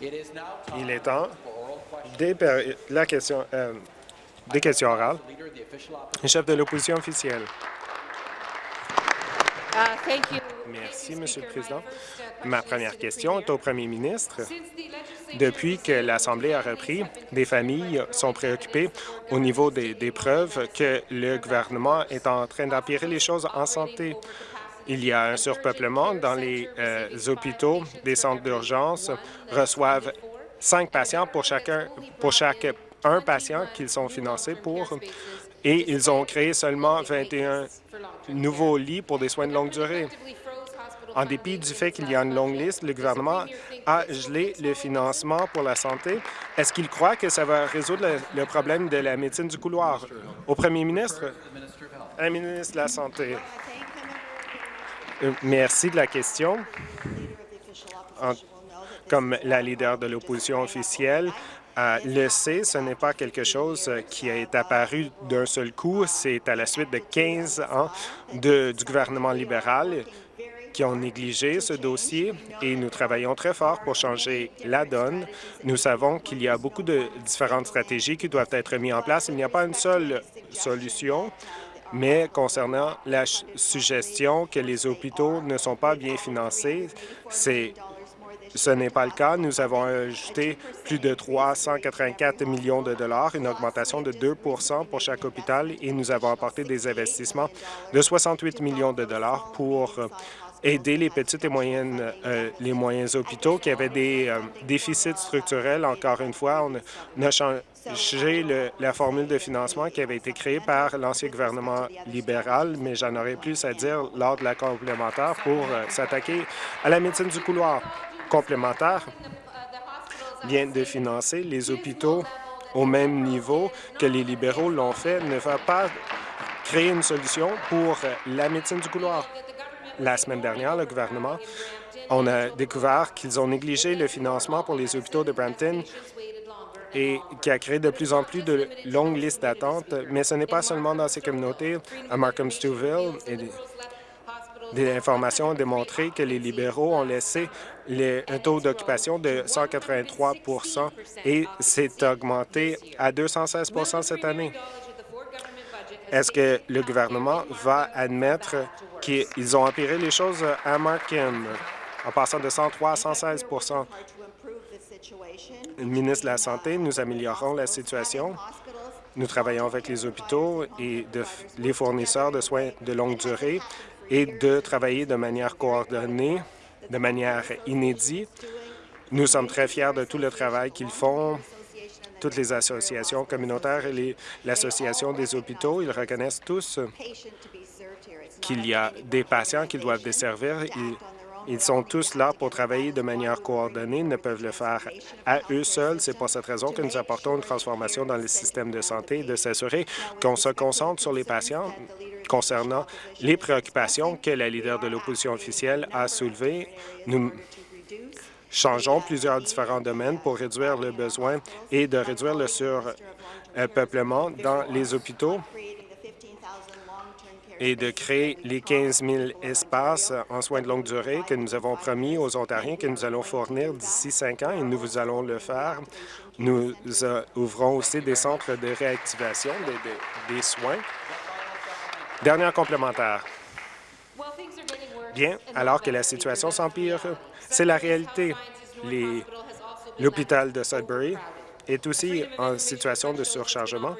Il est temps des, la question, euh, des questions orales. Le chef de l'opposition officielle. Uh, Merci, Monsieur le Président. Ma première question est au premier ministre. Depuis que l'Assemblée a repris, des familles sont préoccupées au niveau des, des preuves que le gouvernement est en train d'empirer les choses en santé. Il y a un surpeuplement dans les euh, hôpitaux. Des centres d'urgence reçoivent cinq patients pour chacun, pour chaque un patient qu'ils sont financés pour. Et ils ont créé seulement 21 nouveaux lits pour des soins de longue durée. En dépit du fait qu'il y a une longue liste, le gouvernement a gelé le financement pour la santé. Est-ce qu'il croit que ça va résoudre le, problème de la médecine du couloir? Au premier ministre, à la ministre de la Santé. Euh, merci de la question. comme la leader de l'opposition officielle, euh, le sait, ce n'est pas quelque chose qui est apparu d'un seul coup. C'est à la suite de 15 ans du gouvernement libéral qui ont négligé ce dossier et nous travaillons très fort pour changer la donne. Nous savons qu'il y a beaucoup de différentes stratégies qui doivent être mises en place. Il n'y a pas une seule solution, mais concernant la suggestion que les hôpitaux ne sont pas bien financés, c'est ce n'est pas le cas. Nous avons ajouté plus de 384 millions de dollars, une augmentation de 2% pour chaque hôpital, et nous avons apporté des investissements de 68 millions de dollars pour aider les petites et moyennes, euh, les moyens hôpitaux qui avaient des euh, déficits structurels. Encore une fois, on a changé la formule de financement qui avait été créée par l'ancien gouvernement libéral, mais j'en aurais plus à dire lors de la complémentaire pour euh, s'attaquer à la médecine du couloir. Complémentaire vient de financer les hôpitaux au même niveau que les libéraux l'ont fait, ne va pas créer une solution pour la médecine du couloir. La semaine dernière, le gouvernement, on a découvert qu'ils ont négligé le financement pour les hôpitaux de Brampton et qui a créé de plus en plus de longues listes d'attente. Mais ce n'est pas seulement dans ces communautés. À Markham-Stouffville, des informations ont démontré que les libéraux ont laissé un taux d'occupation de 183% et s'est augmenté à 216% cette année. Est-ce que le gouvernement va admettre qu'ils ont empiré les choses à Markham en passant de 103 à 116 Le ministre de la Santé, nous améliorons la situation. Nous travaillons avec les hôpitaux et les fournisseurs de soins de longue durée et de travailler de manière coordonnée, de manière inédite. Nous sommes très fiers de tout le travail qu'ils font toutes les associations communautaires et l'Association des hôpitaux, ils reconnaissent tous qu'il y a des patients qu'ils doivent desservir. Ils, ils sont tous là pour travailler de manière coordonnée, ils ne peuvent le faire à eux seuls. C'est pour cette raison que nous apportons une transformation dans le système de santé, de s'assurer qu'on se concentre sur les patients concernant les préoccupations que la leader de l'opposition officielle a soulevées. Nous changeons plusieurs différents domaines pour réduire le besoin et de réduire le surpeuplement dans les hôpitaux et de créer les 15 000 espaces en soins de longue durée que nous avons promis aux Ontariens que nous allons fournir d'ici cinq ans et nous allons le faire. Nous euh, ouvrons aussi des centres de réactivation des soins. Dernière complémentaire. Bien, alors que la situation s'empire, c'est la réalité. L'hôpital de Sudbury est aussi en situation de surchargement.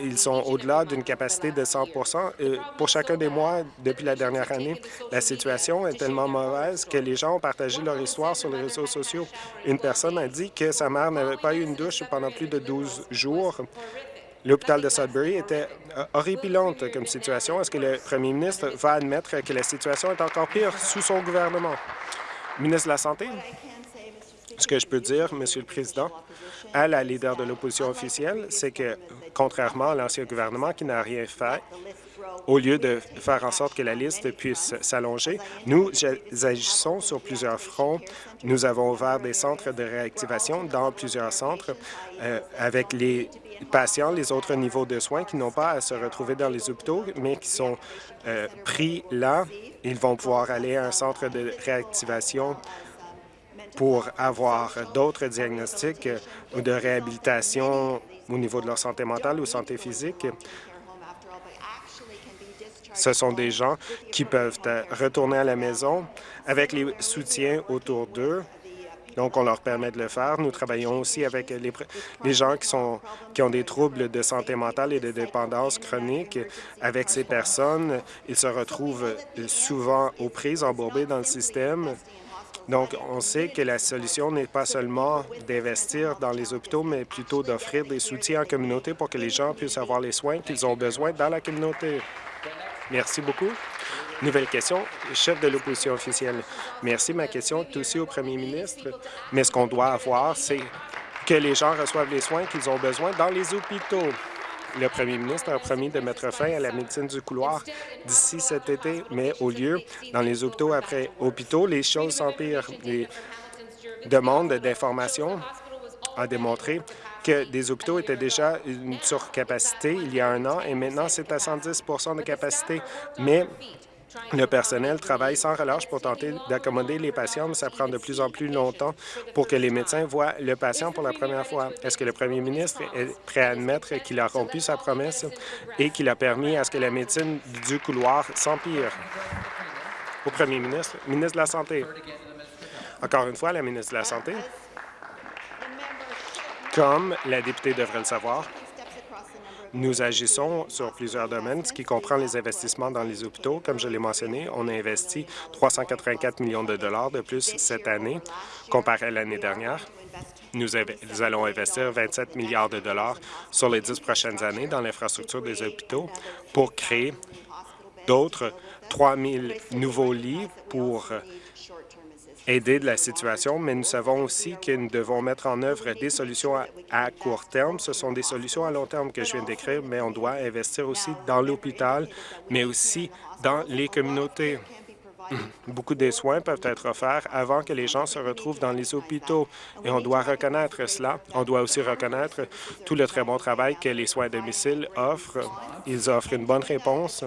Ils sont au-delà d'une capacité de 100% Pour chacun des mois depuis la dernière année, la situation est tellement mauvaise que les gens ont partagé leur histoire sur les réseaux sociaux. Une personne a dit que sa mère n'avait pas eu une douche pendant plus de 12 jours. L'hôpital de Sudbury était euh, horripilante comme situation. Est-ce que le premier ministre va admettre que la situation est encore pire sous son gouvernement? Ministre de la Santé, ce que je peux dire, Monsieur le Président, à la leader de l'opposition officielle, c'est que, contrairement à l'ancien gouvernement qui n'a rien fait, au lieu de faire en sorte que la liste puisse s'allonger, nous agissons sur plusieurs fronts. Nous avons ouvert des centres de réactivation dans plusieurs centres euh, avec les patients, les autres niveaux de soins qui n'ont pas à se retrouver dans les hôpitaux, mais qui sont euh, pris là. Ils vont pouvoir aller à un centre de réactivation pour avoir d'autres diagnostics ou de réhabilitation au niveau de leur santé mentale ou santé physique. Ce sont des gens qui peuvent retourner à la maison avec les soutiens autour d'eux donc, on leur permet de le faire. Nous travaillons aussi avec les, gens qui, qui ont des troubles de santé mentale et de dépendance chronique. Avec ces personnes, ils se retrouvent souvent aux prises, embourbés dans le système. Donc, on sait que la solution n'est pas seulement d'investir dans les hôpitaux, mais plutôt d'offrir des soutiens en communauté pour que les gens puissent avoir les soins qu'ils ont besoin dans la communauté. Merci beaucoup. Nouvelle question, chef de l'opposition officielle. Merci. Ma question est aussi au premier ministre. Mais ce qu'on doit avoir, c'est que les gens reçoivent les soins qu'ils ont besoin dans les hôpitaux. Le premier ministre a promis de mettre fin à la médecine du couloir d'ici cet été, mais au lieu, dans les hôpitaux après hôpitaux, les choses s'empirent. Les demandes d'information ont démontré que des hôpitaux étaient déjà une surcapacité il y a un an et maintenant c'est à 110% de capacité. Mais le personnel travaille sans relâche pour tenter d'accommoder les patients, mais ça prend de plus en plus longtemps pour que les médecins voient le patient pour la première fois. Est-ce que le premier ministre est prêt à admettre qu'il a rompu sa promesse et qu'il a permis à ce que la médecine du couloir s'empire? Au premier ministre, ministre de la Santé. Encore une fois, la ministre de la Santé. Comme la députée devrait le savoir, nous agissons sur plusieurs domaines, ce qui comprend les investissements dans les hôpitaux. Comme je l'ai mentionné, on a investi 384 millions de dollars de plus cette année comparé à l'année dernière. Nous, allons investir 27 milliards de dollars sur les dix prochaines années dans l'infrastructure des hôpitaux pour créer d'autres 3 000 nouveaux lits pour aider de la situation, mais nous savons aussi que nous devons mettre en œuvre des solutions à, court terme. Ce sont des solutions à long terme que je viens d'écrire, mais on doit investir aussi dans l'hôpital, mais aussi dans les communautés. Beaucoup des soins peuvent être offerts avant que les gens se retrouvent dans les hôpitaux et on doit reconnaître cela. On doit aussi reconnaître tout le très bon travail que les soins à domicile offrent. Ils offrent une bonne réponse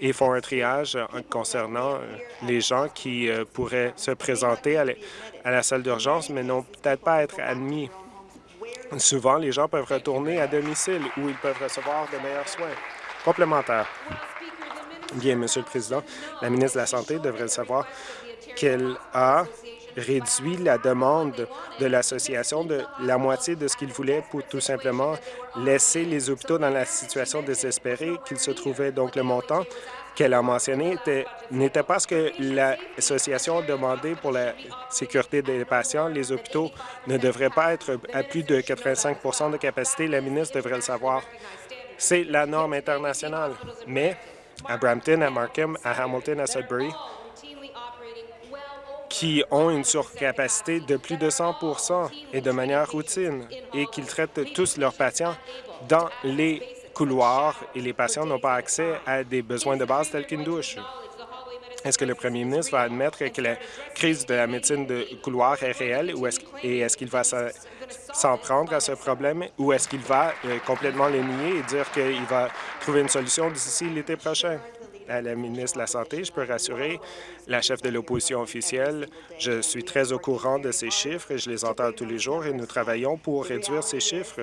et font un triage concernant euh, les gens qui euh, pourraient se présenter à la salle d'urgence, mais n'ont peut-être pas être admis. Souvent, les gens peuvent retourner à domicile où ils peuvent recevoir de meilleurs soins. Complémentaire. Bien, Monsieur le Président, la ministre de la Santé devrait savoir qu'elle a réduit la demande de l'association de la moitié de ce qu'il voulait pour tout simplement laisser les hôpitaux dans la situation désespérée qu'ils se trouvaient. Donc, le montant qu'elle a mentionné n'était pas ce que l'association demandait pour la sécurité des patients. Les hôpitaux ne devraient pas être à plus de 85% de capacité. La ministre devrait le savoir. C'est la norme internationale. Mais à Brampton, à Markham, à Hamilton, à Sudbury, qui ont une surcapacité de plus de 100 et de manière routine et qu'ils traitent tous leurs patients dans les couloirs et les patients n'ont pas accès à des besoins de base tels qu'une douche. Est-ce que le premier ministre va admettre que la crise de la médecine de couloir est réelle ou est et est-ce qu'il va s'en prendre à ce problème ou est-ce qu'il va euh, complètement le nier et dire qu'il va trouver une solution d'ici l'été prochain? À la ministre de la Santé. Je peux rassurer la chef de l'opposition officielle. Je suis très au courant de ces chiffres et je les entends tous les jours et nous travaillons pour réduire ces chiffres.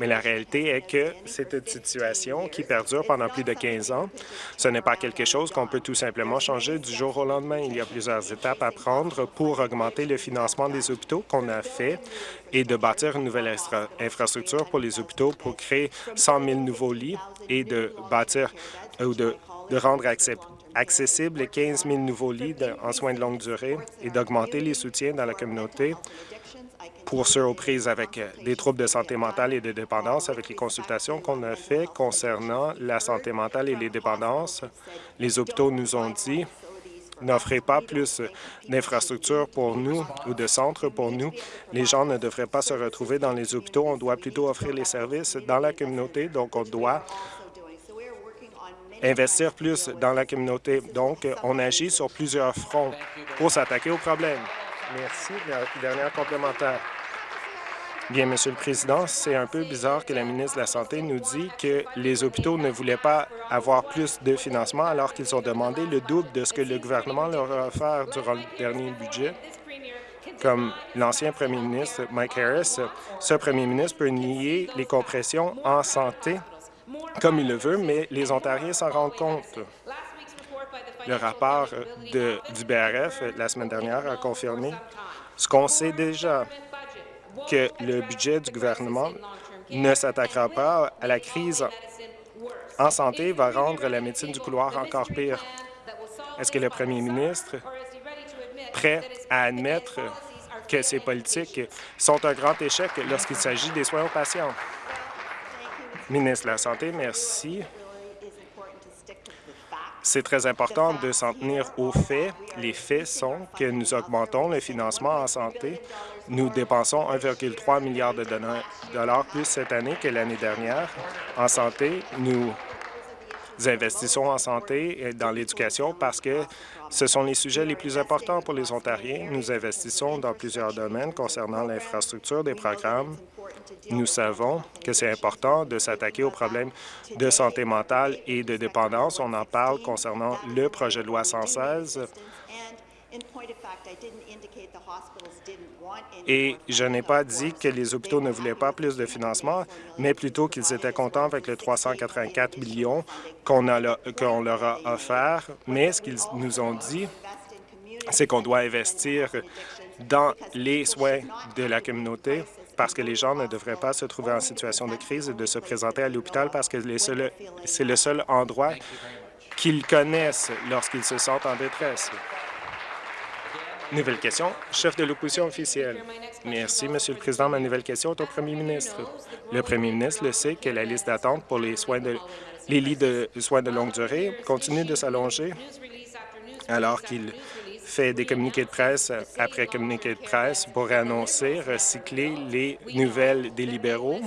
Mais la réalité est que c'est une situation qui perdure pendant plus de 15 ans. Ce n'est pas quelque chose qu'on peut tout simplement changer du jour au lendemain. Il y a plusieurs étapes à prendre pour augmenter le financement des hôpitaux qu'on a fait et de bâtir une nouvelle infrastructure pour les hôpitaux pour créer 100 000 nouveaux lits et de bâtir ou de de rendre accessibles 15 000 nouveaux lits en soins de longue durée et d'augmenter les soutiens dans la communauté pour ceux aux prises avec euh, des troubles de santé mentale et de dépendance. Avec les consultations qu'on a faites concernant la santé mentale et les dépendances, les hôpitaux nous ont dit n'offrez pas plus d'infrastructures pour nous ou de centres pour nous. Les gens ne devraient pas se retrouver dans les hôpitaux. On doit plutôt offrir les services dans la communauté. Donc, on doit investir plus dans la communauté. Donc, on agit sur plusieurs fronts pour s'attaquer au problème. Merci. Dernière complémentaire. Bien, Monsieur le Président, c'est un peu bizarre que la ministre de la Santé nous dit que les hôpitaux ne voulaient pas avoir plus de financement alors qu'ils ont demandé le double de ce que le gouvernement leur a offert durant le dernier budget. Comme l'ancien premier ministre Mike Harris, ce premier ministre peut nier les compressions en santé comme il le veut, mais les Ontariens s'en rendent compte. Le rapport du BRF la semaine dernière a confirmé ce qu'on sait déjà, que le budget du gouvernement ne s'attaquera pas à la crise en santé va rendre la médecine du couloir encore pire. Est-ce que le premier ministre prêt à admettre que ces politiques sont un grand échec lorsqu'il s'agit des soins aux patients? Ministre de la Santé, merci. C'est très important de s'en tenir aux faits. Les faits sont que nous augmentons le financement en santé. Nous dépensons 1,3 milliard de dollars plus cette année que l'année dernière. En santé, nous investissons en santé et dans l'éducation parce que ce sont les sujets les plus importants pour les Ontariens. Nous investissons dans plusieurs domaines concernant l'infrastructure des programmes, nous savons que c'est important de s'attaquer aux problèmes de santé mentale et de dépendance. On en parle concernant le projet de loi 116. Et je n'ai pas dit que les hôpitaux ne voulaient pas plus de financement, mais plutôt qu'ils étaient contents avec les 384 millions qu'on leur a offert. Mais ce qu'ils nous ont dit, c'est qu'on doit investir dans les soins de la communauté parce que les gens ne devraient pas se trouver en situation de crise et de se présenter à l'hôpital parce que c'est le seul endroit qu'ils connaissent lorsqu'ils se sentent en détresse. Nouvelle question, chef de l'opposition officielle. Merci, Monsieur le Président. Ma nouvelle question est au premier ministre. Le premier ministre le sait que la liste d'attente pour les soins de les lits de soins de longue durée continue de s'allonger alors qu'il fait des communiqués de presse après communiqués de presse pour annoncer, recycler les nouvelles des libéraux.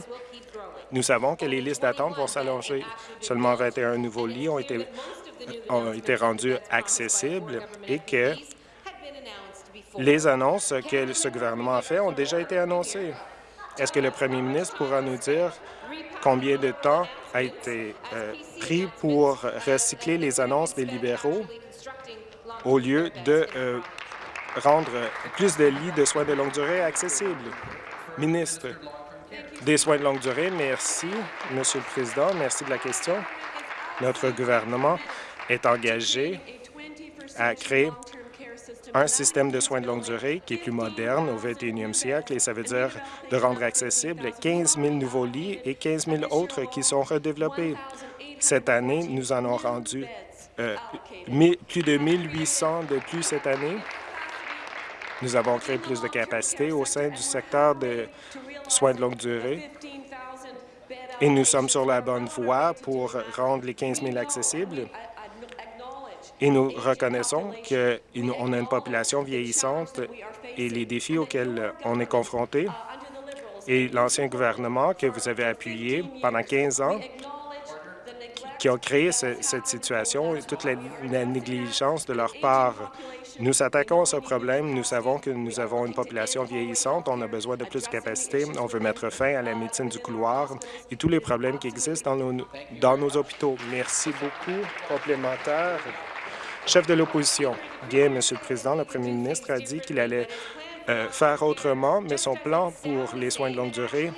Nous savons que les listes d'attente vont s'allonger. Seulement 21 nouveaux lits ont été, ont été rendus accessibles et que les annonces que ce gouvernement a fait ont déjà été annoncées. Est-ce que le premier ministre pourra nous dire combien de temps a été euh, pris pour recycler les annonces des libéraux au lieu de euh, rendre plus de lits de soins de longue durée accessibles? Ministre des soins de longue durée, merci, Monsieur le Président. Merci de la question. Notre gouvernement est engagé à créer un système de soins de longue durée qui est plus moderne au 21e siècle et ça veut dire de rendre accessible 15 000 nouveaux lits et 15 000 autres qui sont redéveloppés. Cette année, nous en avons rendu euh, plus de 1800 de plus cette année. Nous avons créé plus de capacités au sein du secteur de soins de longue durée et nous sommes sur la bonne voie pour rendre les 15 000 accessibles. Et nous reconnaissons qu'on a une population vieillissante et les défis auxquels on est confronté. Et l'ancien gouvernement que vous avez appuyé pendant 15 ans qui ont créé cette situation et toute la, négligence de leur part. Nous s'attaquons à ce problème. Nous savons que nous avons une population vieillissante. On a besoin de plus de capacités. On veut mettre fin à la médecine du couloir et tous les problèmes qui existent dans nos, dans nos hôpitaux. Merci beaucoup. Complémentaire. Chef de l'opposition. Bien, Monsieur le Président, le premier ministre a dit qu'il allait euh, faire autrement, mais son plan pour les soins de longue durée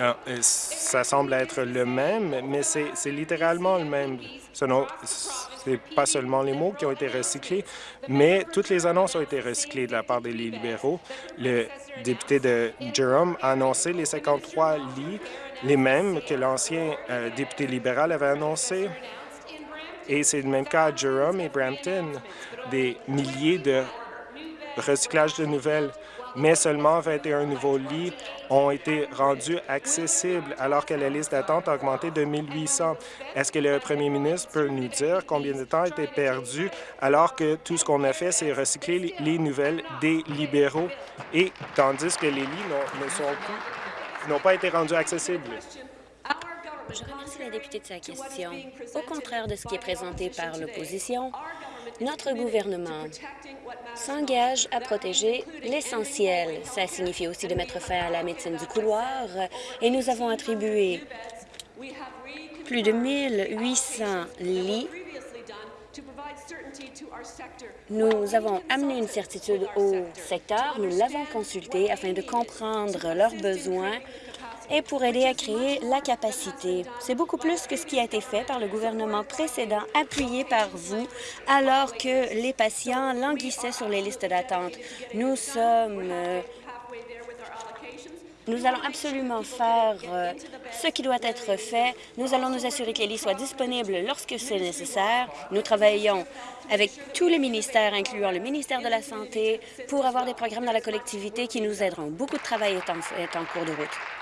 ah, euh, ça semble être le même, mais c'est littéralement le même. Ce n'est pas seulement les mots qui ont été recyclés, mais toutes les annonces ont été recyclées de la part des libéraux. Le député de Durham a annoncé les 53 lits, les mêmes que l'ancien euh, député libéral avait annoncé. Et c'est le même cas à Durham et Brampton, des milliers de recyclages de nouvelles mais seulement 21 nouveaux lits ont été rendus accessibles alors que la liste d'attente a augmenté de 1800. Est-ce que le premier ministre peut nous dire combien de temps a été perdu alors que tout ce qu'on a fait, c'est recycler les nouvelles des libéraux? Et tandis que les lits n'ont pas été rendus accessibles? Je remercie la députée de sa question. Au contraire de ce qui est présenté par l'opposition, notre gouvernement s'engage à protéger l'essentiel. Ça signifie aussi de mettre fin à la médecine du couloir et nous avons attribué plus de 1800 lits Nous avons amené une certitude au secteur, nous l'avons consulté afin de comprendre leurs besoins et pour aider à créer la capacité. C'est beaucoup plus que ce qui a été fait par le gouvernement précédent, appuyé par vous, alors que les patients languissaient sur les listes d'attente. Nous sommes euh, nous allons absolument faire euh, ce qui doit être fait. Nous allons nous assurer que les lits soient disponibles lorsque c'est nécessaire. Nous travaillons avec tous les ministères, incluant le ministère de la Santé, pour avoir des programmes dans la collectivité qui nous aideront. Beaucoup de travail est en, est en cours de route.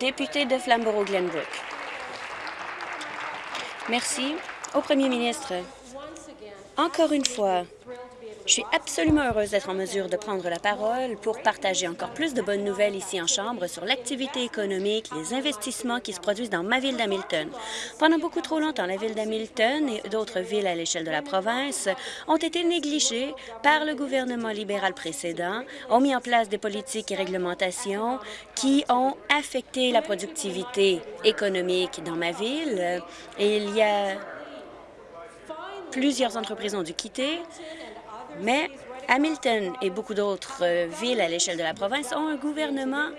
Député de Flamborough-Glenbrook. Merci. Au premier ministre, encore une fois, je suis absolument heureuse d'être en mesure de prendre la parole pour partager encore plus de bonnes nouvelles ici en Chambre sur l'activité économique, les investissements qui se produisent dans ma ville d'Hamilton. Pendant beaucoup trop longtemps, la ville d'Hamilton et d'autres villes à l'échelle de la province ont été négligées par le gouvernement libéral précédent, ont mis en place des politiques et réglementations qui ont affecté la productivité économique dans ma ville. Et il y a plusieurs entreprises ont dû quitter mais Hamilton et beaucoup d'autres euh, villes à l'échelle de la province ont un gouvernement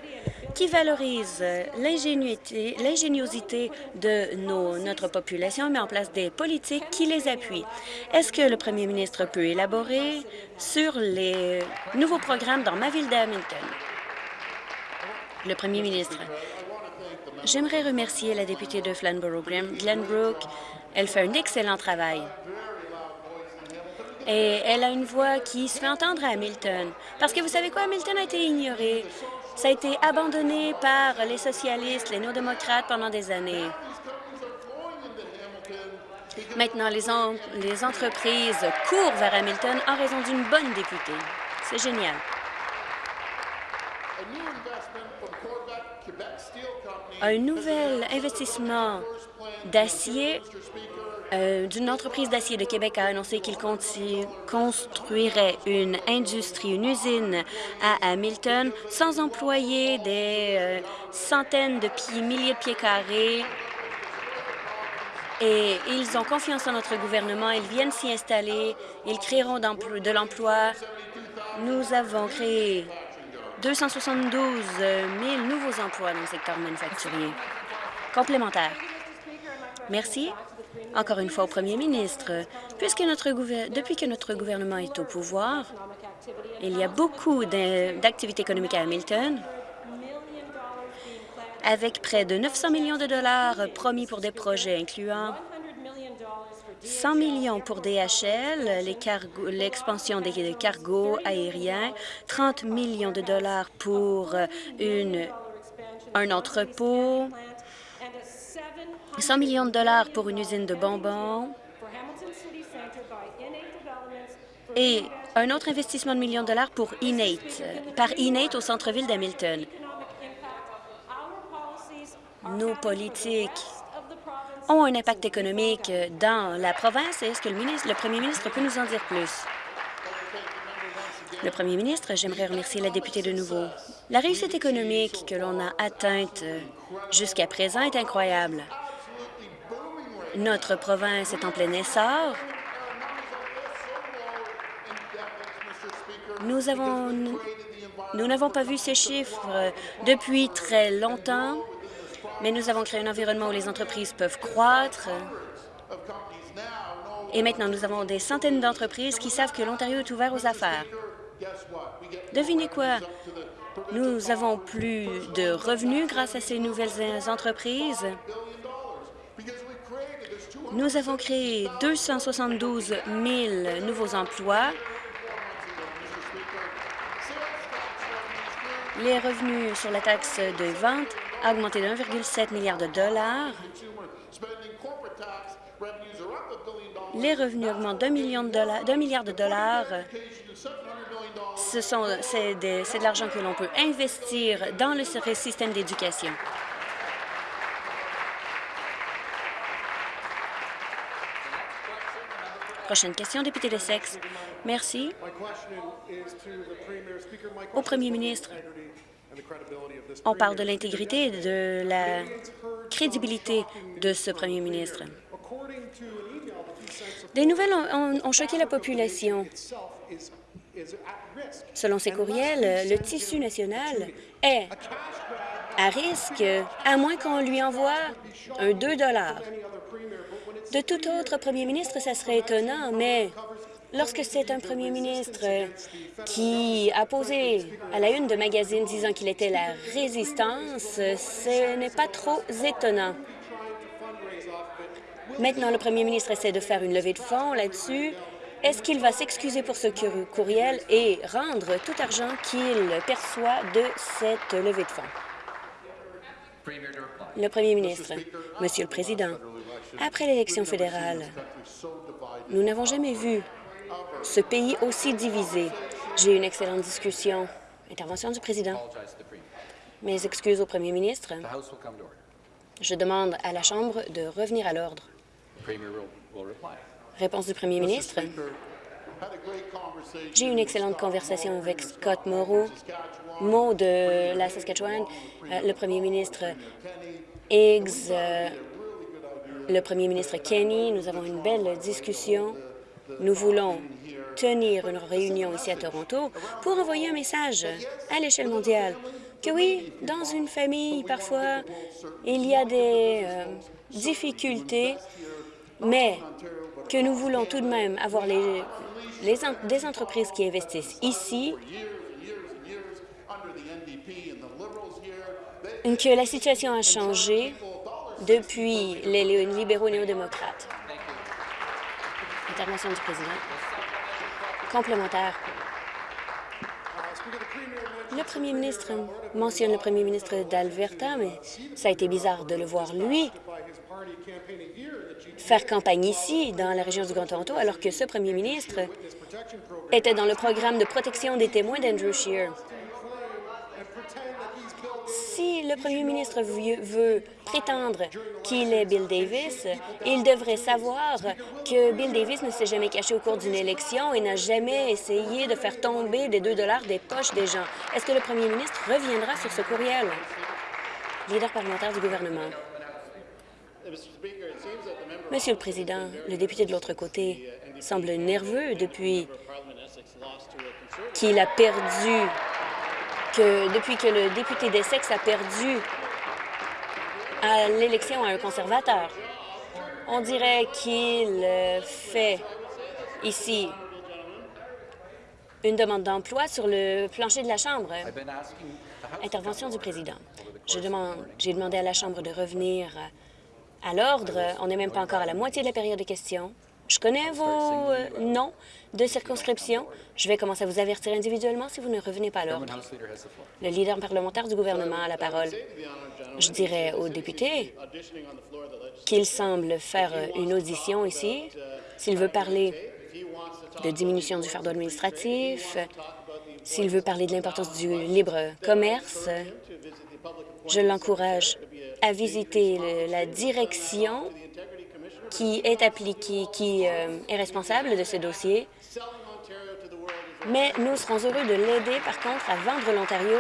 qui valorise euh, l'ingéniosité de notre population, met en place des politiques qui les appuient. Est-ce que le premier ministre peut élaborer sur les nouveaux programmes dans ma ville d'Hamilton? Le premier ministre. J'aimerais remercier la députée de Flamborough, Glenbrook. Elle fait un excellent travail et elle a une voix qui se fait entendre à Hamilton. Parce que vous savez quoi, Hamilton a été ignoré. Ça a été abandonné par les socialistes, les néo-démocrates pendant des années. Maintenant, les, les entreprises courent vers Hamilton en raison d'une bonne députée. C'est génial. Un nouvel investissement d'acier euh, d'une entreprise d'acier de Québec a annoncé qu'il construirait une industrie, une usine à Hamilton, sans employer des euh, centaines de pieds, milliers de pieds carrés. Et ils ont confiance en notre gouvernement, ils viennent s'y installer, ils créeront de l'emploi. Nous avons créé 272 000 nouveaux emplois dans le secteur manufacturier. Complémentaire. Merci. Encore une fois au premier ministre, puisque notre depuis que notre gouvernement est au pouvoir, il y a beaucoup d'activités économiques à Hamilton, avec près de 900 millions de dollars promis pour des projets incluant 100 millions pour DHL, l'expansion des cargos aériens, 30 millions de dollars pour une, un entrepôt, 100 millions de dollars pour une usine de bonbons et un autre investissement de millions de dollars pour par Innate au centre-ville d'Hamilton. Nos politiques ont un impact économique dans la province. Est-ce que le premier ministre peut nous en dire plus? Le premier ministre, j'aimerais remercier la députée de nouveau. La réussite économique que l'on a atteinte jusqu'à présent est incroyable. Notre province est en plein essor. Nous avons, nous n'avons pas vu ces chiffres depuis très longtemps, mais nous avons créé un environnement où les entreprises peuvent croître. Et maintenant, nous avons des centaines d'entreprises qui savent que l'Ontario est ouvert aux affaires. Devinez quoi? Nous avons plus de revenus grâce à ces nouvelles entreprises. Nous avons créé 272 000 nouveaux emplois. Les revenus sur la taxe de vente ont augmenté de 1,7 milliard de dollars. Les revenus augmentent d'un milliard de dollars. C'est de l'argent que l'on peut investir dans le système d'éducation. Prochaine question, député de Sexe. Merci. Au premier ministre, on parle de l'intégrité et de la crédibilité de ce premier ministre. Des nouvelles ont, choqué la population. Selon ces courriels, le tissu national est à risque, à moins qu'on lui envoie un 2 De tout autre premier ministre, ça serait étonnant, mais lorsque c'est un premier ministre qui a posé à la une de magazine disant qu'il était la résistance, ce n'est pas trop étonnant. Maintenant, le premier ministre essaie de faire une levée de fonds là-dessus. Est-ce qu'il va s'excuser pour ce courriel et rendre tout argent qu'il perçoit de cette levée de fonds? Le premier ministre, Monsieur le Président, après l'élection fédérale, nous n'avons jamais vu ce pays aussi divisé. J'ai eu une excellente discussion. Intervention du président. Mes excuses au premier ministre. Je demande à la Chambre de revenir à l'ordre. Réponse du premier ministre. J'ai eu une excellente conversation avec Scott Moreau, mot de la Saskatchewan, euh, le premier ministre Higgs, euh, le premier ministre Kenny. Nous avons une belle discussion. Nous voulons tenir une réunion ici à Toronto pour envoyer un message à l'échelle mondiale que oui, dans une famille, parfois, il y a des euh, difficultés, mais que nous voulons tout de même avoir les, des entreprises qui investissent ici, que la situation a changé depuis les libéraux néo-démocrates. Intervention du président. Complémentaire. Le premier ministre mentionne le premier ministre d'Alberta, mais ça a été bizarre de le voir, lui, faire campagne ici, dans la région du Grand Toronto, alors que ce premier ministre était dans le programme de protection des témoins d'Andrew Scheer. Le premier ministre veut prétendre qu'il est Bill Davis, il devrait savoir que Bill Davis ne s'est jamais caché au cours d'une élection et n'a jamais essayé de faire tomber des 2 dollars des poches des gens. Est-ce que le premier ministre reviendra sur ce courriel? Leader parlementaire du gouvernement. Monsieur le Président, le député de l'autre côté semble nerveux depuis qu'il a perdu, que depuis que le député d'Essex a perdu à l'élection à un conservateur. On dirait qu'il fait ici une demande d'emploi sur le plancher de la Chambre. Intervention du président. J'ai demandé à la Chambre de revenir à l'ordre. On n'est même pas encore à la moitié de la période de questions. Je connais vos euh, noms de circonscription. Je vais commencer à vous avertir individuellement si vous ne revenez pas à l'ordre. Le leader parlementaire du gouvernement a la parole. Je dirais aux députés qu'il semble faire une audition ici. S'il veut parler de diminution du fardeau administratif, s'il veut parler de l'importance du libre commerce, je l'encourage à visiter la direction qui est appliquée, qui euh, est responsable de ce dossier. Mais nous serons heureux de l'aider, par contre, à vendre l'Ontario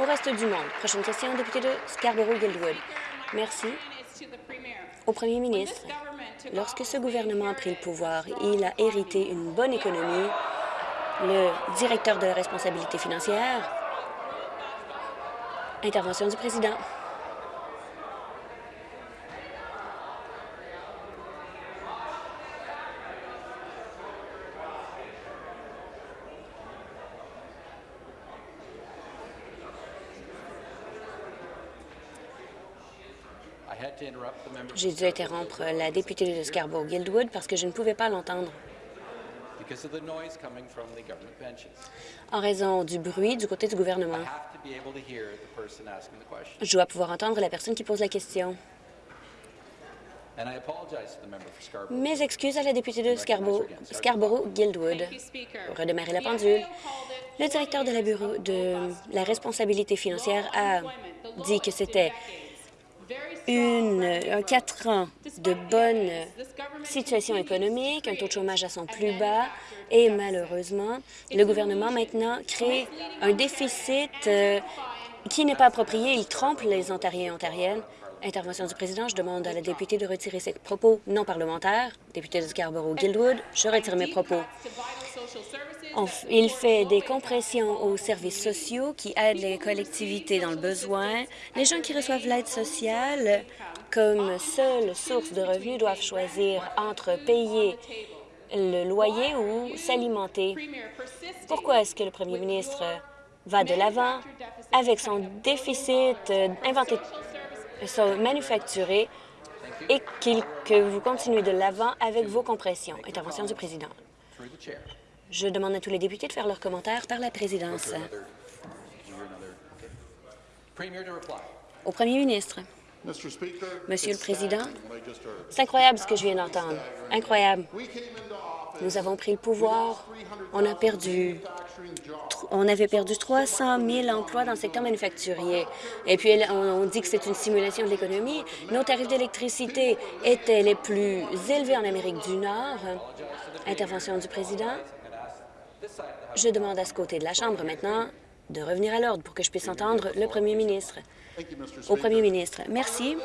au reste du monde. Prochaine question, député de Scarborough-Guildwood. Merci. Au premier ministre, lorsque ce gouvernement a pris le pouvoir, il a hérité une bonne économie. Le directeur de la responsabilité financière. Intervention du président. J'ai dû interrompre la députée de Scarborough-Guildwood parce que je ne pouvais pas l'entendre. En raison du bruit du côté du gouvernement. Je dois pouvoir entendre la personne qui pose la question. Mes excuses à la députée de Scarborough-Guildwood. Pour redémarrer la pendule, le directeur de la bureau de la responsabilité financière a dit que c'était une, un quatre ans de bonne situation économique, un taux de chômage à son plus bas et malheureusement, le gouvernement maintenant crée un déficit euh, qui n'est pas approprié. Il trompe les Ontariens et Ontariennes. Intervention du président. Je demande à la députée de retirer ses propos non parlementaires. Député de Scarborough-Guildwood, je retire mes propos. il fait des compressions aux services sociaux qui aident les collectivités dans le besoin. Les gens qui reçoivent l'aide sociale comme seule source de revenus doivent choisir entre payer le loyer ou s'alimenter. Pourquoi est-ce que le premier ministre va de l'avant avec son déficit euh, inventé, son manufacturé et que vous continuez de l'avant avec vos compressions. Intervention du président. Je demande à tous les députés de faire leurs commentaires par la présidence. Au premier ministre. Monsieur le Président, c'est incroyable ce que je viens d'entendre. Incroyable. Nous avons pris le pouvoir. On a perdu on avait perdu 300 000 emplois dans le secteur manufacturier. Et puis, on, dit que c'est une simulation de l'économie. Nos tarifs d'électricité étaient les plus élevés en Amérique du Nord. Intervention du président. Je demande à ce côté de la Chambre maintenant de revenir à l'ordre pour que je puisse entendre le premier ministre. Au premier ministre, merci.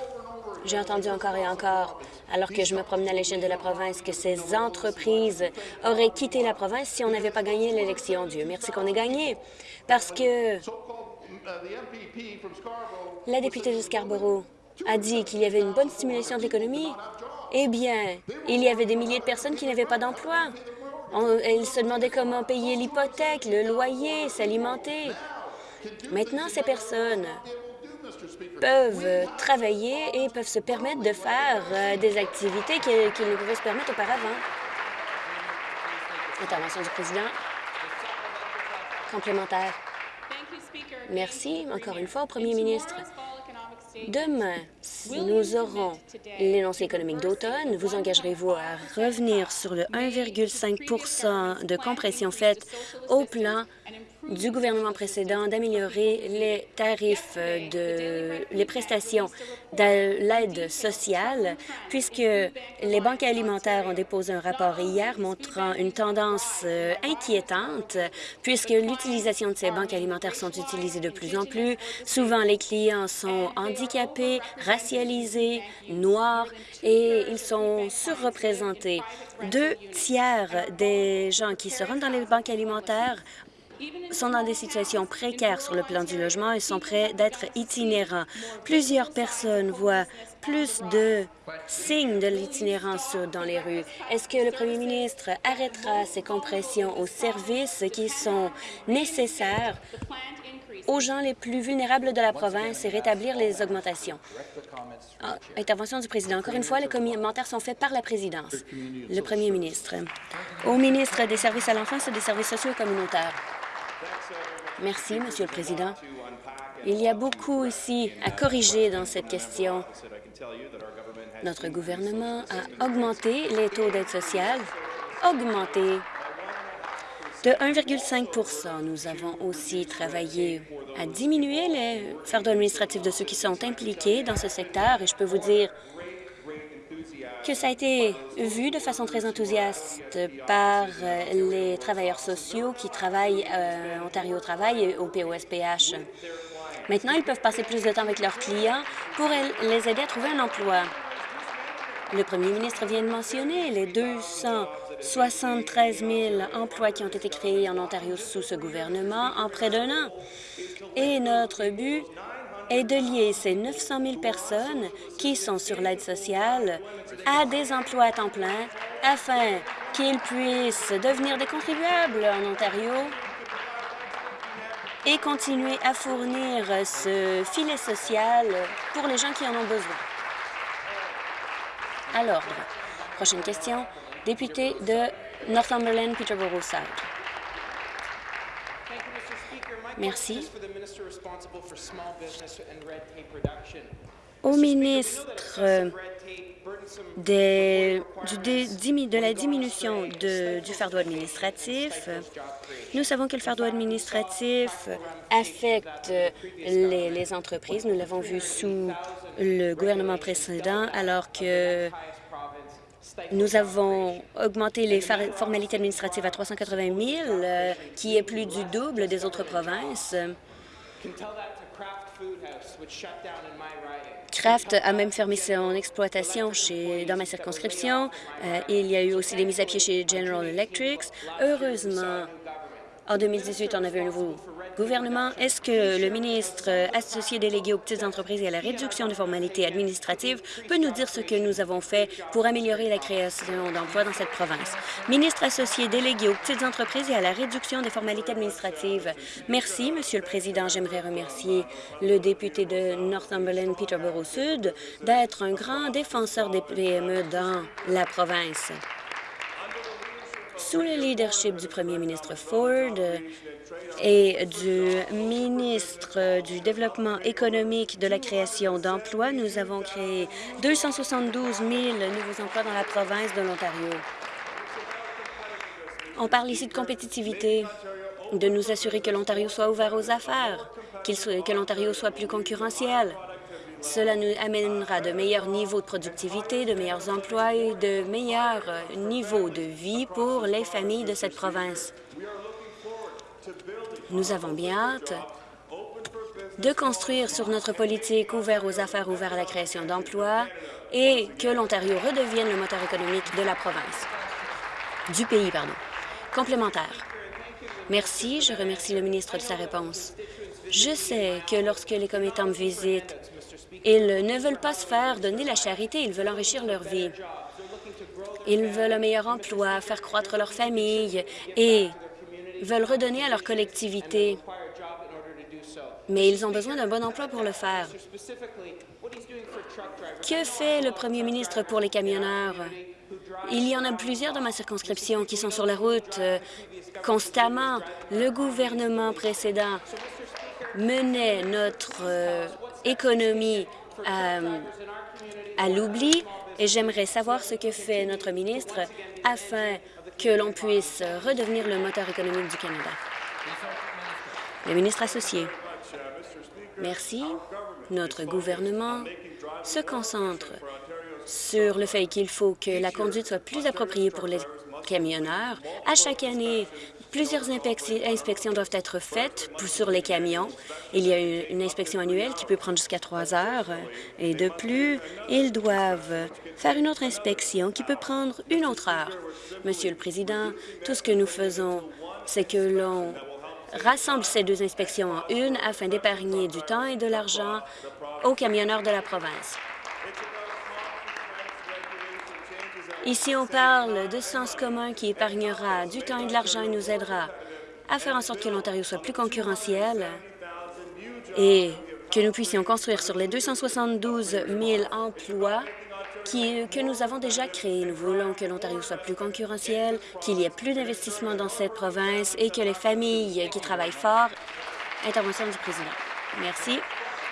J'ai entendu encore et encore, alors que je me promenais à l'échelle de la province, que ces entreprises auraient quitté la province si on n'avait pas gagné l'élection. Dieu merci qu'on ait gagné. Parce que la députée de Scarborough a dit qu'il y avait une bonne stimulation de l'économie. Eh bien, il y avait des milliers de personnes qui n'avaient pas d'emploi. Elles se demandaient comment payer l'hypothèque, le loyer, s'alimenter. Maintenant, ces personnes peuvent travailler et peuvent se permettre de faire euh, des activités qu'ils ne pouvaient se permettre auparavant. Intervention du président. Complémentaire. Merci encore une fois au premier ministre. Demain, nous aurons l'énoncé économique d'automne, vous engagerez-vous à revenir sur le 1,5% de compression faite au plan du gouvernement précédent d'améliorer les tarifs de les prestations de l'aide sociale, puisque les banques alimentaires ont déposé un rapport hier montrant une tendance euh, inquiétante, puisque l'utilisation de ces banques alimentaires sont utilisées de plus en plus. Souvent, les clients sont handicapés, racialisés, noirs, et ils sont surreprésentés. Deux tiers des gens qui se rendent dans les banques alimentaires sont dans des situations précaires sur le plan du logement et sont prêts d'être itinérants. Plusieurs personnes voient plus de signes de l'itinérance dans les rues. Est-ce que le premier ministre arrêtera ces compressions aux services qui sont nécessaires aux gens les plus vulnérables de la province et rétablir les augmentations? Ah, intervention du président. Encore une fois, les commentaires sont faits par la présidence. Le premier ministre. Au ministre des Services à l'enfance et des Services sociaux et communautaires. Merci, Monsieur le Président. Il y a beaucoup ici à corriger dans cette question. Notre gouvernement a augmenté les taux d'aide sociale, augmenté de 1,5% Nous avons aussi travaillé à diminuer les fardeaux administratifs de ceux qui sont impliqués dans ce secteur et je peux vous dire que ça a été vu de façon très enthousiaste par euh, les travailleurs sociaux qui travaillent à euh, Ontario Travail et au POSPH. Maintenant, ils peuvent passer plus de temps avec leurs clients pour les aider à trouver un emploi. Le premier ministre vient de mentionner les 273 000 emplois qui ont été créés en Ontario sous ce gouvernement en près d'un an. Et notre but est de lier ces 900 000 personnes qui sont sur l'aide sociale à des emplois à temps plein afin qu'ils puissent devenir des contribuables en Ontario et continuer à fournir ce filet social pour les gens qui en ont besoin. À l'ordre. Prochaine question. Député de Northumberland, Peterborough-South. Merci. Au ministre de la diminution du fardeau administratif, nous savons que le fardeau administratif affecte les, les entreprises. Nous l'avons vu sous le gouvernement précédent, alors que nous avons augmenté les formalités administratives à 380 000, euh, qui est plus du double des autres provinces. Kraft a même fermé son exploitation chez, dans ma circonscription. Euh, il y a eu aussi des mises à pied chez General Electric. Heureusement, en 2018, on avait un nouveau gouvernement. Est-ce que le ministre associé délégué aux petites entreprises et à la réduction des formalités administratives peut nous dire ce que nous avons fait pour améliorer la création d'emplois dans cette province? Ministre associé délégué aux petites entreprises et à la réduction des formalités administratives. Merci, Monsieur le Président. J'aimerais remercier le député de Northumberland, Peterborough Sud, d'être un grand défenseur des PME dans la province. Sous le leadership du premier ministre Ford et du ministre du Développement économique de la création d'emplois, nous avons créé 272 000 nouveaux emplois dans la province de l'Ontario. On parle ici de compétitivité, de nous assurer que l'Ontario soit ouvert aux affaires, que l'Ontario soit plus concurrentiel. Cela nous amènera de meilleurs niveaux de productivité, de meilleurs emplois et de meilleurs niveaux de vie pour les familles de cette province. Nous avons bien hâte de construire sur notre politique ouverte aux affaires, ouverte à la création d'emplois et que l'Ontario redevienne le moteur économique de la province, du pays, pardon. Complémentaire. Merci. Je remercie le ministre de sa réponse. Je sais que lorsque les commettants me visitent, ils ne veulent pas se faire donner la charité, ils veulent enrichir leur vie. Ils veulent un meilleur emploi, faire croître leur famille et veulent redonner à leur collectivité. Mais ils ont besoin d'un bon emploi pour le faire. Que fait le premier ministre pour les camionneurs? Il y en a plusieurs dans ma circonscription qui sont sur la route euh, constamment. Le gouvernement précédent menait notre euh, économie euh, à, l'oubli et j'aimerais savoir ce que fait notre ministre afin que l'on puisse redevenir le moteur économique du Canada. Le ministre associé. Merci. Notre gouvernement se concentre sur le fait qu'il faut que la conduite soit plus appropriée pour les camionneurs. À chaque année, Plusieurs inspections doivent être faites sur les camions. Il y a une inspection annuelle qui peut prendre jusqu'à trois heures. Et de plus, ils doivent faire une autre inspection qui peut prendre une autre heure. Monsieur le Président, tout ce que nous faisons, c'est que l'on rassemble ces deux inspections en une afin d'épargner du temps et de l'argent aux camionneurs de la province. Ici, on parle de sens commun qui épargnera du temps et de l'argent et nous aidera à faire en sorte que l'Ontario soit plus concurrentiel et que nous puissions construire sur les 272 000 emplois que nous avons déjà créés. Nous voulons que l'Ontario soit plus concurrentiel, qu'il y ait plus d'investissements dans cette province et que les familles qui travaillent fort... Intervention du président. Merci.